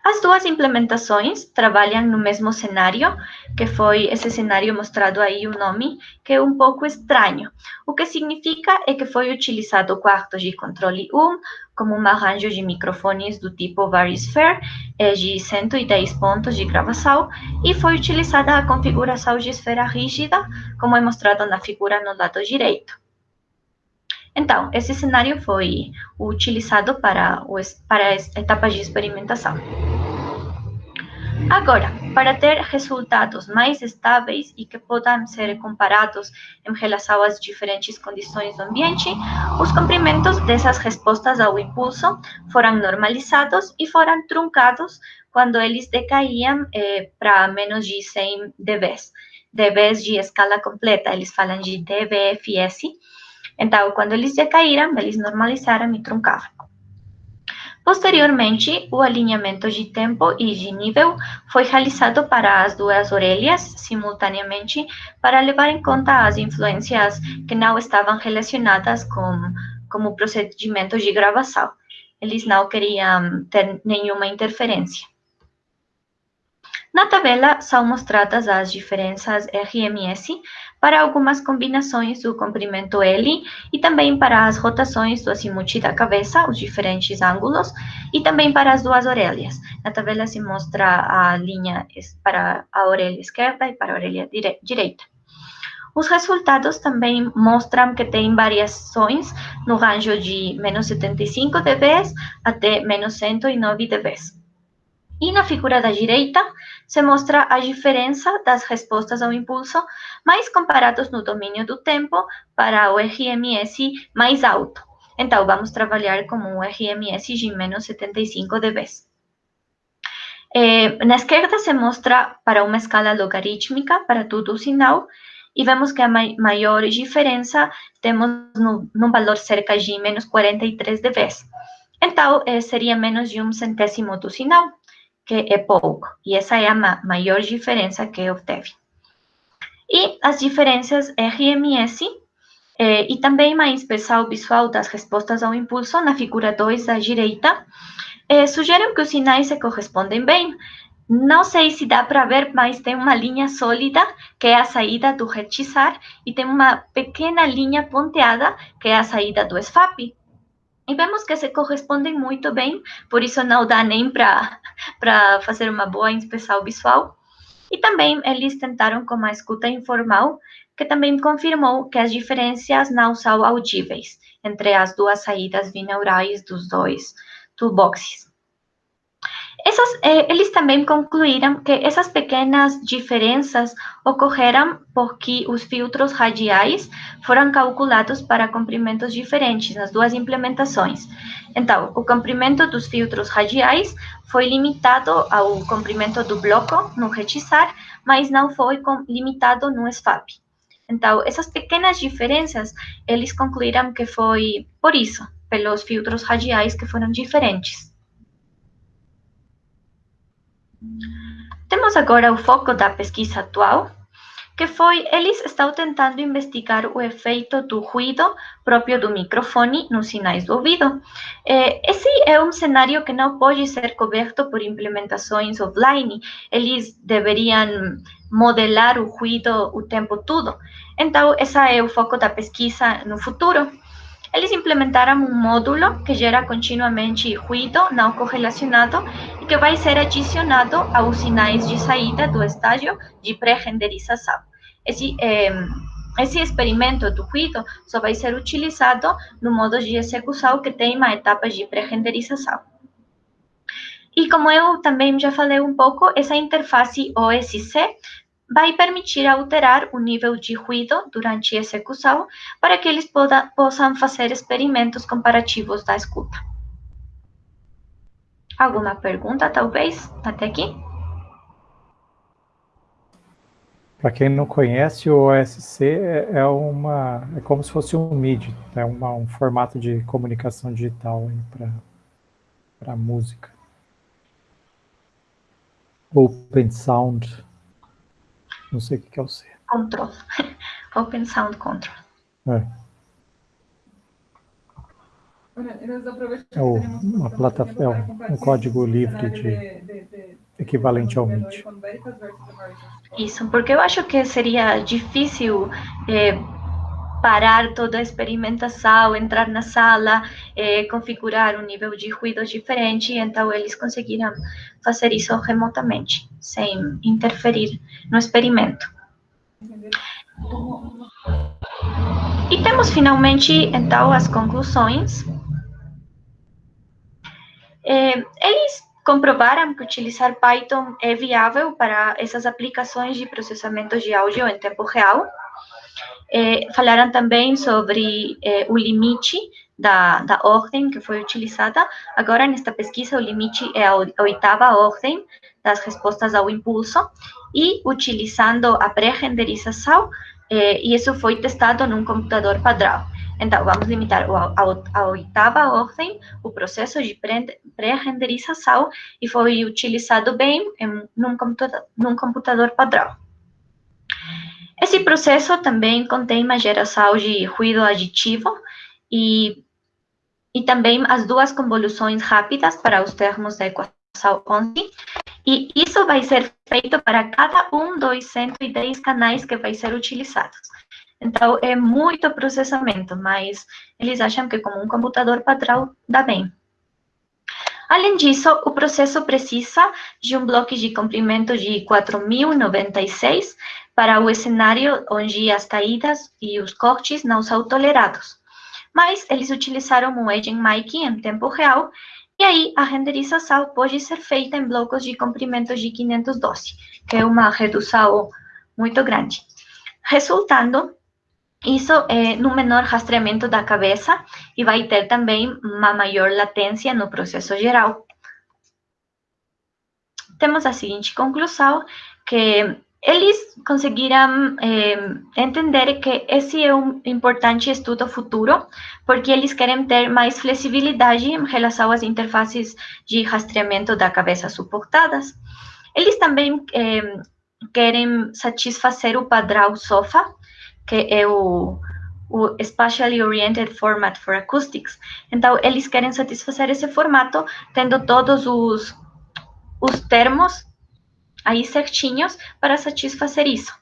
As duas implementações trabalham no mesmo cenário, que foi esse cenário mostrado aí o nome, que é um pouco estranho. O que significa é que foi utilizado o quarto de controle 1 como um arranjo de microfones do tipo Varisphere, é de 110 pontos de gravação, e foi utilizada a configuração de esfera rígida, como é mostrado na figura no lado direito. Então, esse cenário foi utilizado para, para etapas de experimentação. Agora, para ter resultados mais estáveis e que possam ser comparados em relação às diferentes condições do ambiente, os comprimentos dessas respostas ao impulso foram normalizados e foram truncados quando eles decaíam eh, para menos de 100 dB. dB de escala completa, eles falam de dBFS. Então, quando eles decaíram, eles normalizaram e truncavam. Posteriormente, o alinhamento de tempo e de nível foi realizado para as duas orelhas simultaneamente para levar em conta as influências que não estavam relacionadas com, com o procedimento de gravação. Eles não queriam ter nenhuma interferência. Na tabela são mostradas as diferenças RMS para algumas combinações do comprimento L e também para as rotações do azimuth da cabeça, os diferentes ângulos, e também para as duas orelhas. Na tabela se mostra a linha para a orelha esquerda e para a orelha dire direita. Os resultados também mostram que tem variações no range de menos 75 dB até menos 109 dB. E na figura da direita, se mostra a diferença das respostas ao impulso, mais comparados no domínio do tempo para o RMS mais alto. Então, vamos trabalhar com um RMS de menos 75 dB. Eh, na esquerda se mostra para uma escala logarítmica para todo o sinal, e vemos que a maior diferença temos no, no valor cerca de menos 43 dB. Então, eh, seria menos de um centésimo do sinal que é pouco. E essa é a ma maior diferença que obteve. E as diferenças RMS eh, e também uma inspeção visual das respostas ao impulso na figura 2 da direita eh, sugerem que os sinais se correspondem bem. Não sei se dá para ver, mas tem uma linha sólida, que é a saída do retizar, e tem uma pequena linha ponteada, que é a saída do SFAP. E vemos que se correspondem muito bem, por isso não dá nem para fazer uma boa inspeção visual. E também eles tentaram com uma escuta informal, que também confirmou que as diferenças não são audíveis entre as duas saídas binaurais dos dois toolboxes. Essas, eh, eles também concluíram que essas pequenas diferenças ocorreram porque os filtros radiais foram calculados para comprimentos diferentes nas duas implementações. Então, o comprimento dos filtros radiais foi limitado ao comprimento do bloco no retizar, mas não foi limitado no SFAP. Então, essas pequenas diferenças, eles concluíram que foi por isso, pelos filtros radiais que foram diferentes. Temos agora o foco da pesquisa atual, que foi eles estão tentando investigar o efeito do ruído próprio do microfone nos sinais do ouvido. Esse é um cenário que não pode ser coberto por implementações offline. Eles deveriam modelar o ruído o tempo todo. Então, esse é o foco da pesquisa no futuro. Eles implementaram um módulo que gera continuamente ruído não correlacionado e que vai ser adicionado aos sinais de saída do estágio de pré-renderização. Esse, esse experimento do ruído só vai ser utilizado no modo de execução que tem uma etapa de pré-renderização. E como eu também já falei um pouco, essa interface OSC vai permitir alterar o nível de ruído durante a execução para que eles poda, possam fazer experimentos comparativos da escuta. Alguma pergunta, talvez, até aqui? Para quem não conhece, o OSC é, é, uma, é como se fosse um MIDI, é um formato de comunicação digital para música. Open Sound não sei o que é o C. Control. Open Sound Control. É. É o, uma plataforma, é um código livre de equivalente ao MIT. Isso, porque eu acho que seria difícil é, parar toda a experimentação, entrar na sala, é, configurar um nível de ruído diferente, então eles conseguiram fazer isso remotamente, sem interferir no experimento. E temos finalmente, então, as conclusões. É, eles comprovaram que utilizar Python é viável para essas aplicações de processamento de áudio em tempo real. É, falaram também sobre é, o limite da, da ordem que foi utilizada. Agora, nesta pesquisa, o limite é a oitava ordem das respostas ao impulso e utilizando a pré-renderização, eh, e isso foi testado num computador padrão. Então, vamos limitar a, oitava ordem, o processo de pré-renderização, e foi utilizado bem em, num, computador, num computador padrão. Esse processo também contém uma geração de ruído aditivo e, e também as duas convoluções rápidas para os termos da equação 11, e isso vai ser feito para cada um dos 110 canais que vai ser utilizados. Então, é muito processamento, mas eles acham que como um computador padrão dá bem. Além disso, o processo precisa de um bloco de comprimento de 4096 para o cenário onde as caídas e os cortes não são tolerados. Mas eles utilizaram o Agent Mic em tempo real e aí a renderização pode ser feita em blocos de comprimento de 512, que é uma redução muito grande. Resultando isso é no menor rastreamento da cabeça e vai ter também uma maior latência no processo geral. Temos a seguinte conclusão, que eles conseguiram é, entender que esse é um importante estudo futuro, porque eles querem ter mais flexibilidade em relação às interfaces de rastreamento da cabeça suportadas. Eles também é, querem satisfazer o padrão SOFA, que é o, o Spatially Oriented Format for Acoustics. Então, eles querem satisfazer esse formato, tendo todos os, os termos aí certinhos para satisfazer isso.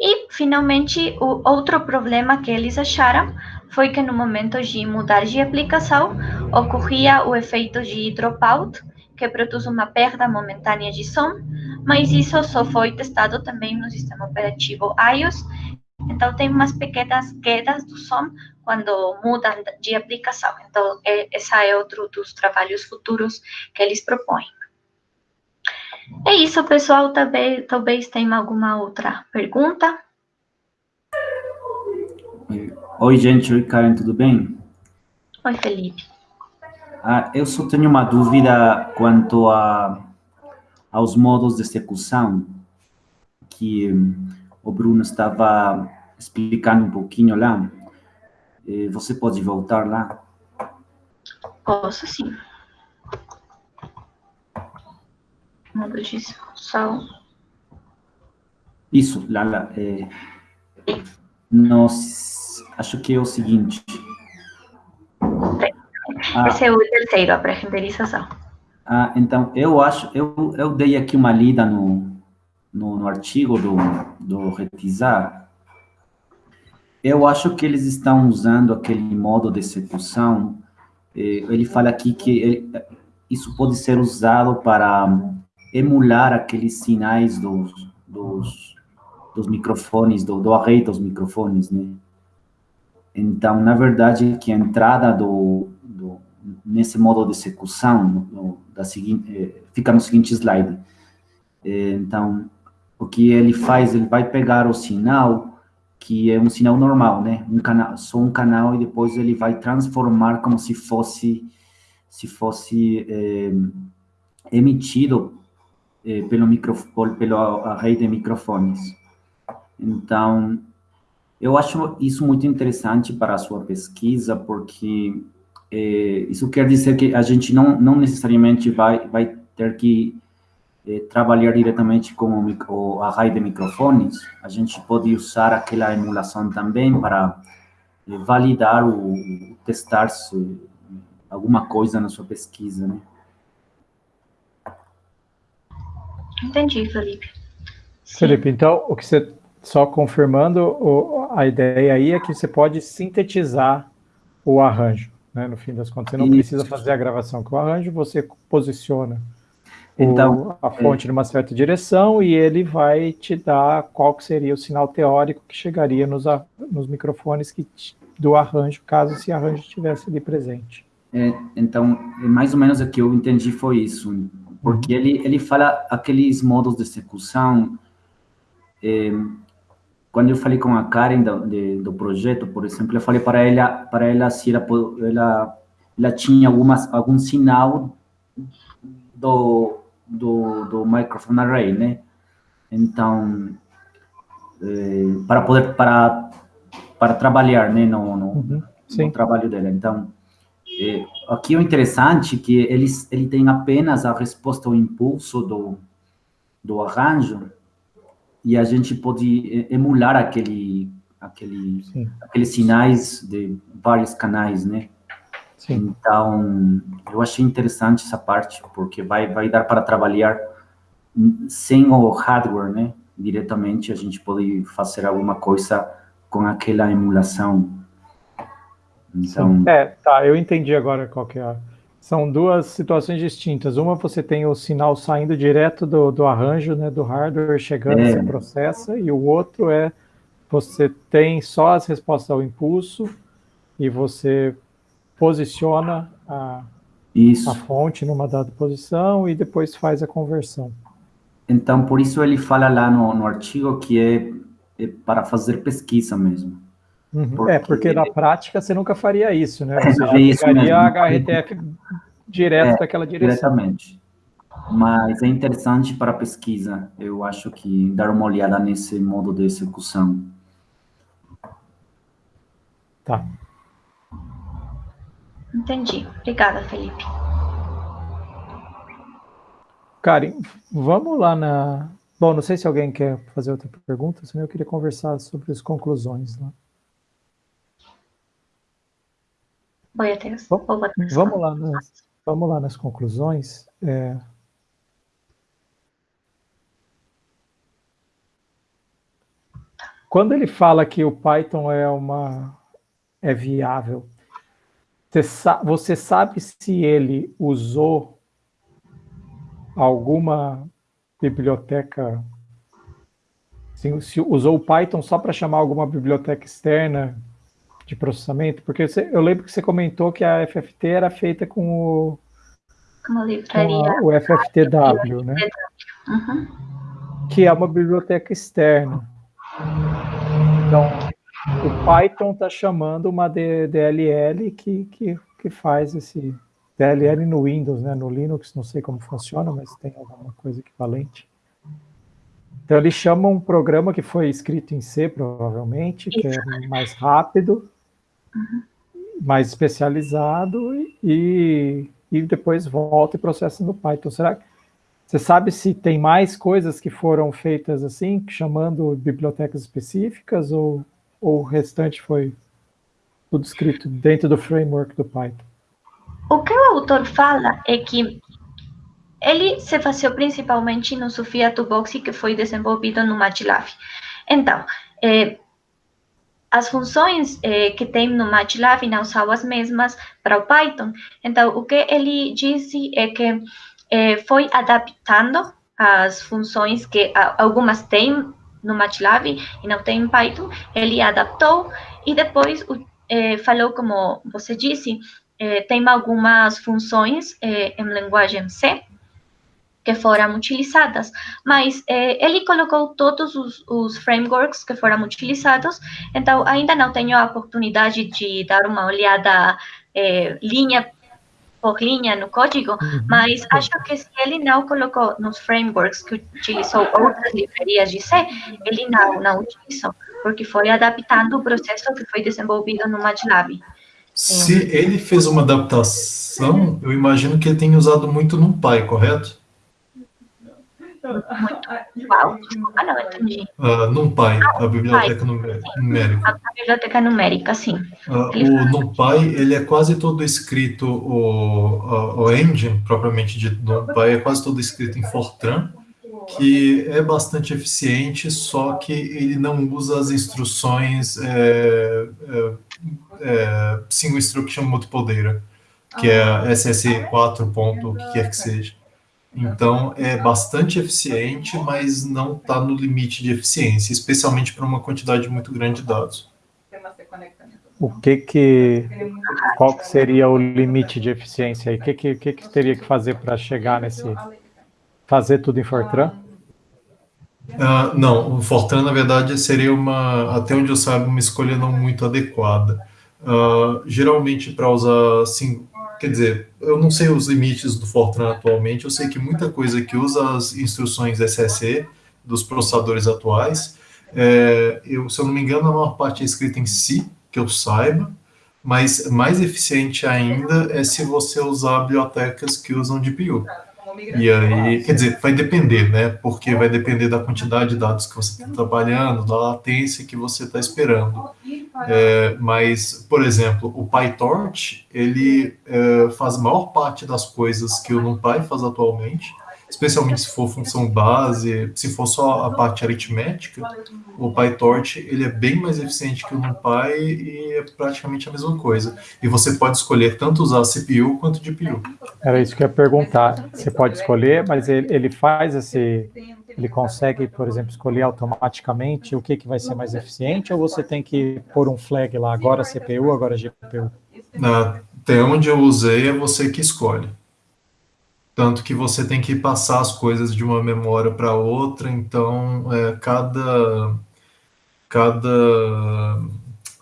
E, finalmente, o outro problema que eles acharam foi que no momento de mudar de aplicação, ocorria o efeito de dropout, que produz uma perda momentânea de som, mas isso só foi testado também no sistema operativo iOS então, tem umas pequenas quedas do som quando mudam de aplicação. Então, é, esse é outro dos trabalhos futuros que eles propõem. É isso, pessoal. Talvez, talvez tenha alguma outra pergunta. Oi, gente. Oi, Karen, tudo bem? Oi, Felipe. Ah, eu só tenho uma dúvida quanto a, aos modos de execução, que o Bruno estava explicando um pouquinho lá. Você pode voltar lá? Posso sim. Modo de execução. Isso, lá. É, nós, acho que é o seguinte. Esse é o terceiro, a pré-renderização. Ah, então, eu acho, eu, eu dei aqui uma lida no, no, no artigo do, do Retizar, eu acho que eles estão usando aquele modo de execução, eh, ele fala aqui que ele, isso pode ser usado para emular aqueles sinais dos, dos, dos microfones, do, do array dos microfones, né? Então, na verdade, que a entrada do nesse modo de execução, no, da seguinte, eh, fica no seguinte slide. Eh, então, o que ele faz, ele vai pegar o sinal, que é um sinal normal, né? Um canal, só um canal, e depois ele vai transformar como se fosse, se fosse é, emitido é, pelo, microfone, pelo array de microfones. Então, eu acho isso muito interessante para a sua pesquisa, porque isso quer dizer que a gente não, não necessariamente vai, vai ter que eh, trabalhar diretamente com o, micro, o array de microfones, a gente pode usar aquela emulação também para eh, validar ou testar se alguma coisa na sua pesquisa, né? Entendi, Felipe. Sim. Felipe, então, o que você, só confirmando, o, a ideia aí é que você pode sintetizar o arranjo, né? No fim das contas, você não Isso. precisa fazer a gravação com o arranjo, você posiciona então, o, a fonte é, numa certa direção e ele vai te dar qual que seria o sinal teórico que chegaria nos, nos microfones que, do arranjo, caso esse arranjo estivesse ali presente. É, então, é mais ou menos o que eu entendi foi isso, porque ele, ele fala aqueles modos de execução, é, quando eu falei com a Karen do, de, do projeto, por exemplo, eu falei para ela, para ela se ela, ela, ela tinha algumas, algum sinal do, do, do microphone array, né? Então, é, para poder, para, para trabalhar, né, no, no, uhum, no trabalho dela. Então, é, aqui o interessante é que ele, ele tem apenas a resposta ao impulso do, do arranjo e a gente pode emular aquele, aquele, aqueles sinais de vários canais, né? Sim. Então, eu achei interessante essa parte, porque vai, vai dar para trabalhar sem o hardware, né? Diretamente, a gente pode fazer alguma coisa com aquela emulação. Então... É, tá, eu entendi agora qual que é. São duas situações distintas. Uma, você tem o sinal saindo direto do, do arranjo, né, do hardware, chegando, é. você processa, e o outro é, você tem só as respostas ao impulso, e você posiciona a, a fonte numa dada posição, e depois faz a conversão. Então, por isso ele fala lá no, no artigo que é, é, para fazer pesquisa mesmo. Uhum. Porque é, porque na prática você nunca faria isso, né? Você já pegaria a HRTF direto é, daquela direção. Diretamente. Mas é interessante para pesquisa, eu acho que dar uma olhada nesse modo de execução. Tá. Entendi. Obrigada, Felipe. Karen, vamos lá na... Bom, não sei se alguém quer fazer outra pergunta, senão eu queria conversar sobre as conclusões. Né? Vamos, lá. nas, vamos lá nas conclusões. É... Quando ele fala que o Python é uma é viável, você, sa você sabe se ele usou alguma biblioteca, se usou o Python só para chamar alguma biblioteca externa de processamento? Porque você, eu lembro que você comentou que a FFT era feita com o, Uma livraria. Com a, o FFTW, né? Uhum. Que é uma biblioteca externa. Então, o Python está chamando uma DLL que, que, que faz esse DLL no Windows, né? No Linux, não sei como funciona, mas tem alguma coisa equivalente. Então, ele chama um programa que foi escrito em C, provavelmente, que é mais rápido, mais especializado, e, e depois volta e processa no Python. Será que você sabe se tem mais coisas que foram feitas assim, chamando bibliotecas específicas, ou, ou o restante foi tudo escrito dentro do framework do Python? O que o autor fala é que ele se baseou principalmente no Sofia Tuboxi, que foi desenvolvido no MATLAB. Então, é, as funções é, que tem no MATLAB não são as mesmas para o Python. Então, o que ele disse é que é, foi adaptando as funções que algumas têm no MATLAB e não tem em Python, ele adaptou e depois é, falou, como você disse, é, tem algumas funções é, em linguagem C que foram utilizadas, mas é, ele colocou todos os, os, frameworks que foram utilizados, então ainda não tenho a oportunidade de dar uma olhada é, linha por linha no código, uhum. mas acho que se ele não colocou nos frameworks que utilizou outras livrarias de C, ele não, não utilizou, porque foi adaptando o processo que foi desenvolvido no MATLAB. Se ele fez uma adaptação, eu imagino que ele tenha usado muito NumPy, correto? Qual? Ah, não, entendi. Uh, NumPy, a biblioteca numérica. A, biblioteca numérica, sim. Uh, o NumPy, ele é quase todo escrito, o, o engine, propriamente dito, NumPy, é quase todo escrito em Fortran, que é bastante eficiente, só que ele não usa as instruções é, é, é, Single Instruction Multiple Data, que é a SSE4 ponto, o que quer que seja. Então, é bastante eficiente, mas não está no limite de eficiência, especialmente para uma quantidade muito grande de dados. o que que, qual que seria o limite de eficiência aí? O que que, que, que teria que fazer para chegar nesse, fazer tudo em Fortran? Uh, não, o Fortran, na verdade, seria uma, até onde eu saiba, uma escolha não muito adequada. Uh, geralmente, para usar, assim, quer dizer, eu não sei os limites do Fortran atualmente, eu sei que muita coisa que usa as instruções SSE dos processadores atuais, é, eu, se eu não me engano, a maior parte é escrita em C, que eu saiba, mas mais eficiente ainda é se você usar bibliotecas que usam E aí, quer dizer, vai depender, né? Porque vai depender da quantidade de dados que você está trabalhando, da latência que você está esperando. É, mas, por exemplo, o PyTorch, ele é, faz a maior parte das coisas que o NumPy faz atualmente, especialmente se for função base, se for só a parte aritmética, o PyTorch ele é bem mais eficiente que o NumPy e é praticamente a mesma coisa. E você pode escolher tanto usar CPU quanto GPU. Era isso que eu ia perguntar. Você pode escolher, mas ele, ele faz esse... Ele consegue, por exemplo, escolher automaticamente o que, que vai ser mais eficiente ou você tem que pôr um flag lá, agora CPU, agora GPU? Até onde eu usei é você que escolhe tanto que você tem que passar as coisas de uma memória para outra, então é, cada, cada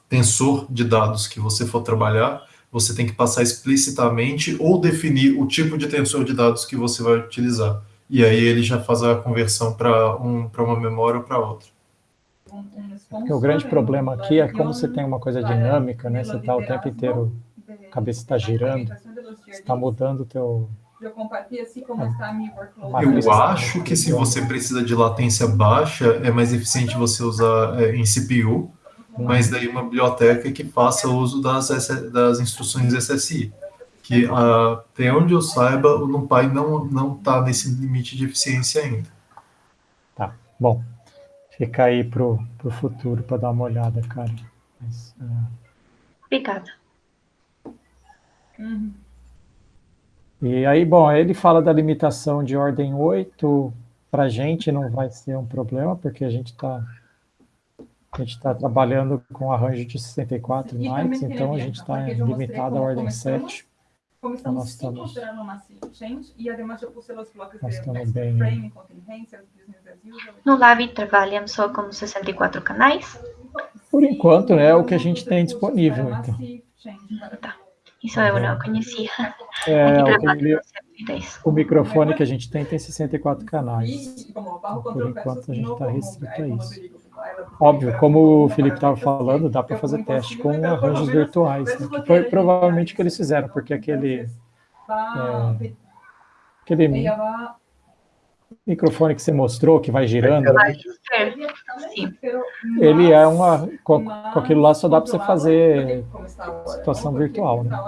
tensor de dados que você for trabalhar, você tem que passar explicitamente ou definir o tipo de tensor de dados que você vai utilizar. E aí ele já faz a conversão para um, uma memória ou para outra. Porque o grande problema aqui é como você tem uma coisa dinâmica, né? Você está o tempo inteiro, a cabeça está girando, está mudando o teu, eu compartilho assim como está a minha workload. Eu acho que se você precisa de latência baixa, é mais eficiente você usar é, em CPU, mas daí uma biblioteca que faça uso das, das instruções SSI. Que até onde eu saiba, o NumPy não está nesse limite de eficiência ainda. Tá, bom. Fica aí para o futuro para dar uma olhada, cara. Mas, uh... Obrigada. Uhum. E aí, bom, ele fala da limitação de ordem 8, para a gente não vai ser um problema, porque a gente está a gente está trabalhando com arranjo de 64 bytes, então a gente está limitado à ordem 7. Então nós estamos, nós estamos bem... No Lavi trabalham só com 64 canais? Por enquanto, é o que a gente tem disponível, então. Tá. Isso eu não conhecia. É, o, o, microfone que a gente tem tem 64 canais. Então, por enquanto a gente está restrito a isso. Óbvio, como o Felipe estava falando, dá para fazer teste com arranjos virtuais, né, que foi provavelmente o que eles fizeram, porque aquele, é, aquele microfone que você mostrou, que vai girando, ele é uma... Com, com aquilo lá só dó para você fazer situação virtual, né?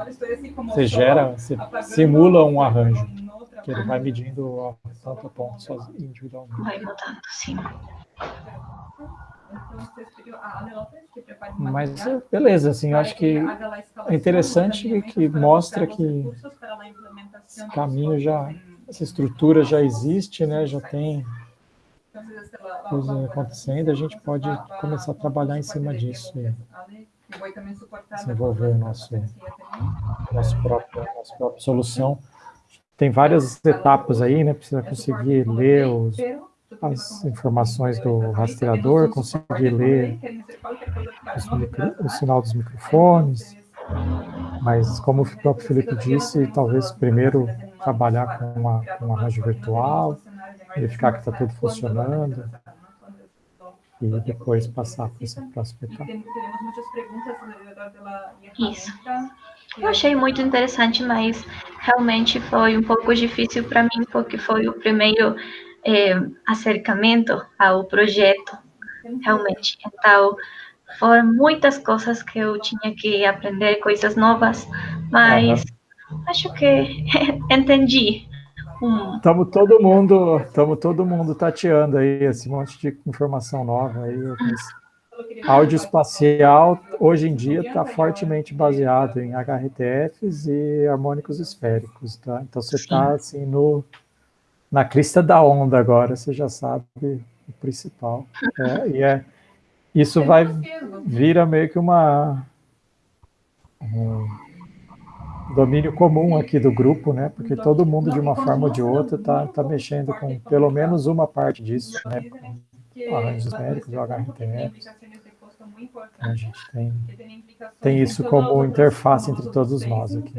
Você gera, você simula um arranjo, que ele vai medindo a ponto a ponto, sozinho, individualmente. Vai mudando, sim. Mas, beleza, assim, eu acho que é interessante que mostra que esse caminho já essa estrutura já existe, né, já tem coisas acontecendo, a gente pode começar a trabalhar em cima disso e desenvolver nosso, nosso próprio, nossa própria solução. Tem várias etapas aí, né, precisa conseguir ler os, as informações do rastreador, conseguir ler os o sinal dos microfones, mas como o próprio Felipe disse, talvez primeiro trabalhar com, uma, com um arranjo virtual, verificar que está tudo funcionando, e depois passar para essa próxima etapa. Isso. Eu achei muito interessante, mas realmente foi um pouco difícil para mim, porque foi o primeiro é, acercamento ao projeto, realmente. Então, foram muitas coisas que eu tinha que aprender, coisas novas, mas uhum. Acho que entendi. Estamos todo mundo, estamos todo mundo tateando aí esse monte de informação nova aí. Áudio espacial hoje em dia está fortemente baseado em HRTFs e harmônicos esféricos, tá? Então você está assim no na crista da onda agora, você já sabe o principal. É, e é isso vai vira meio que uma um domínio comum aqui do grupo, né? Porque todo mundo, de uma forma ou de outra, está tá mexendo com pelo menos uma parte disso, né? Com arranjos numéricos, o. Então, a gente tem, tem isso como interface entre todos nós aqui.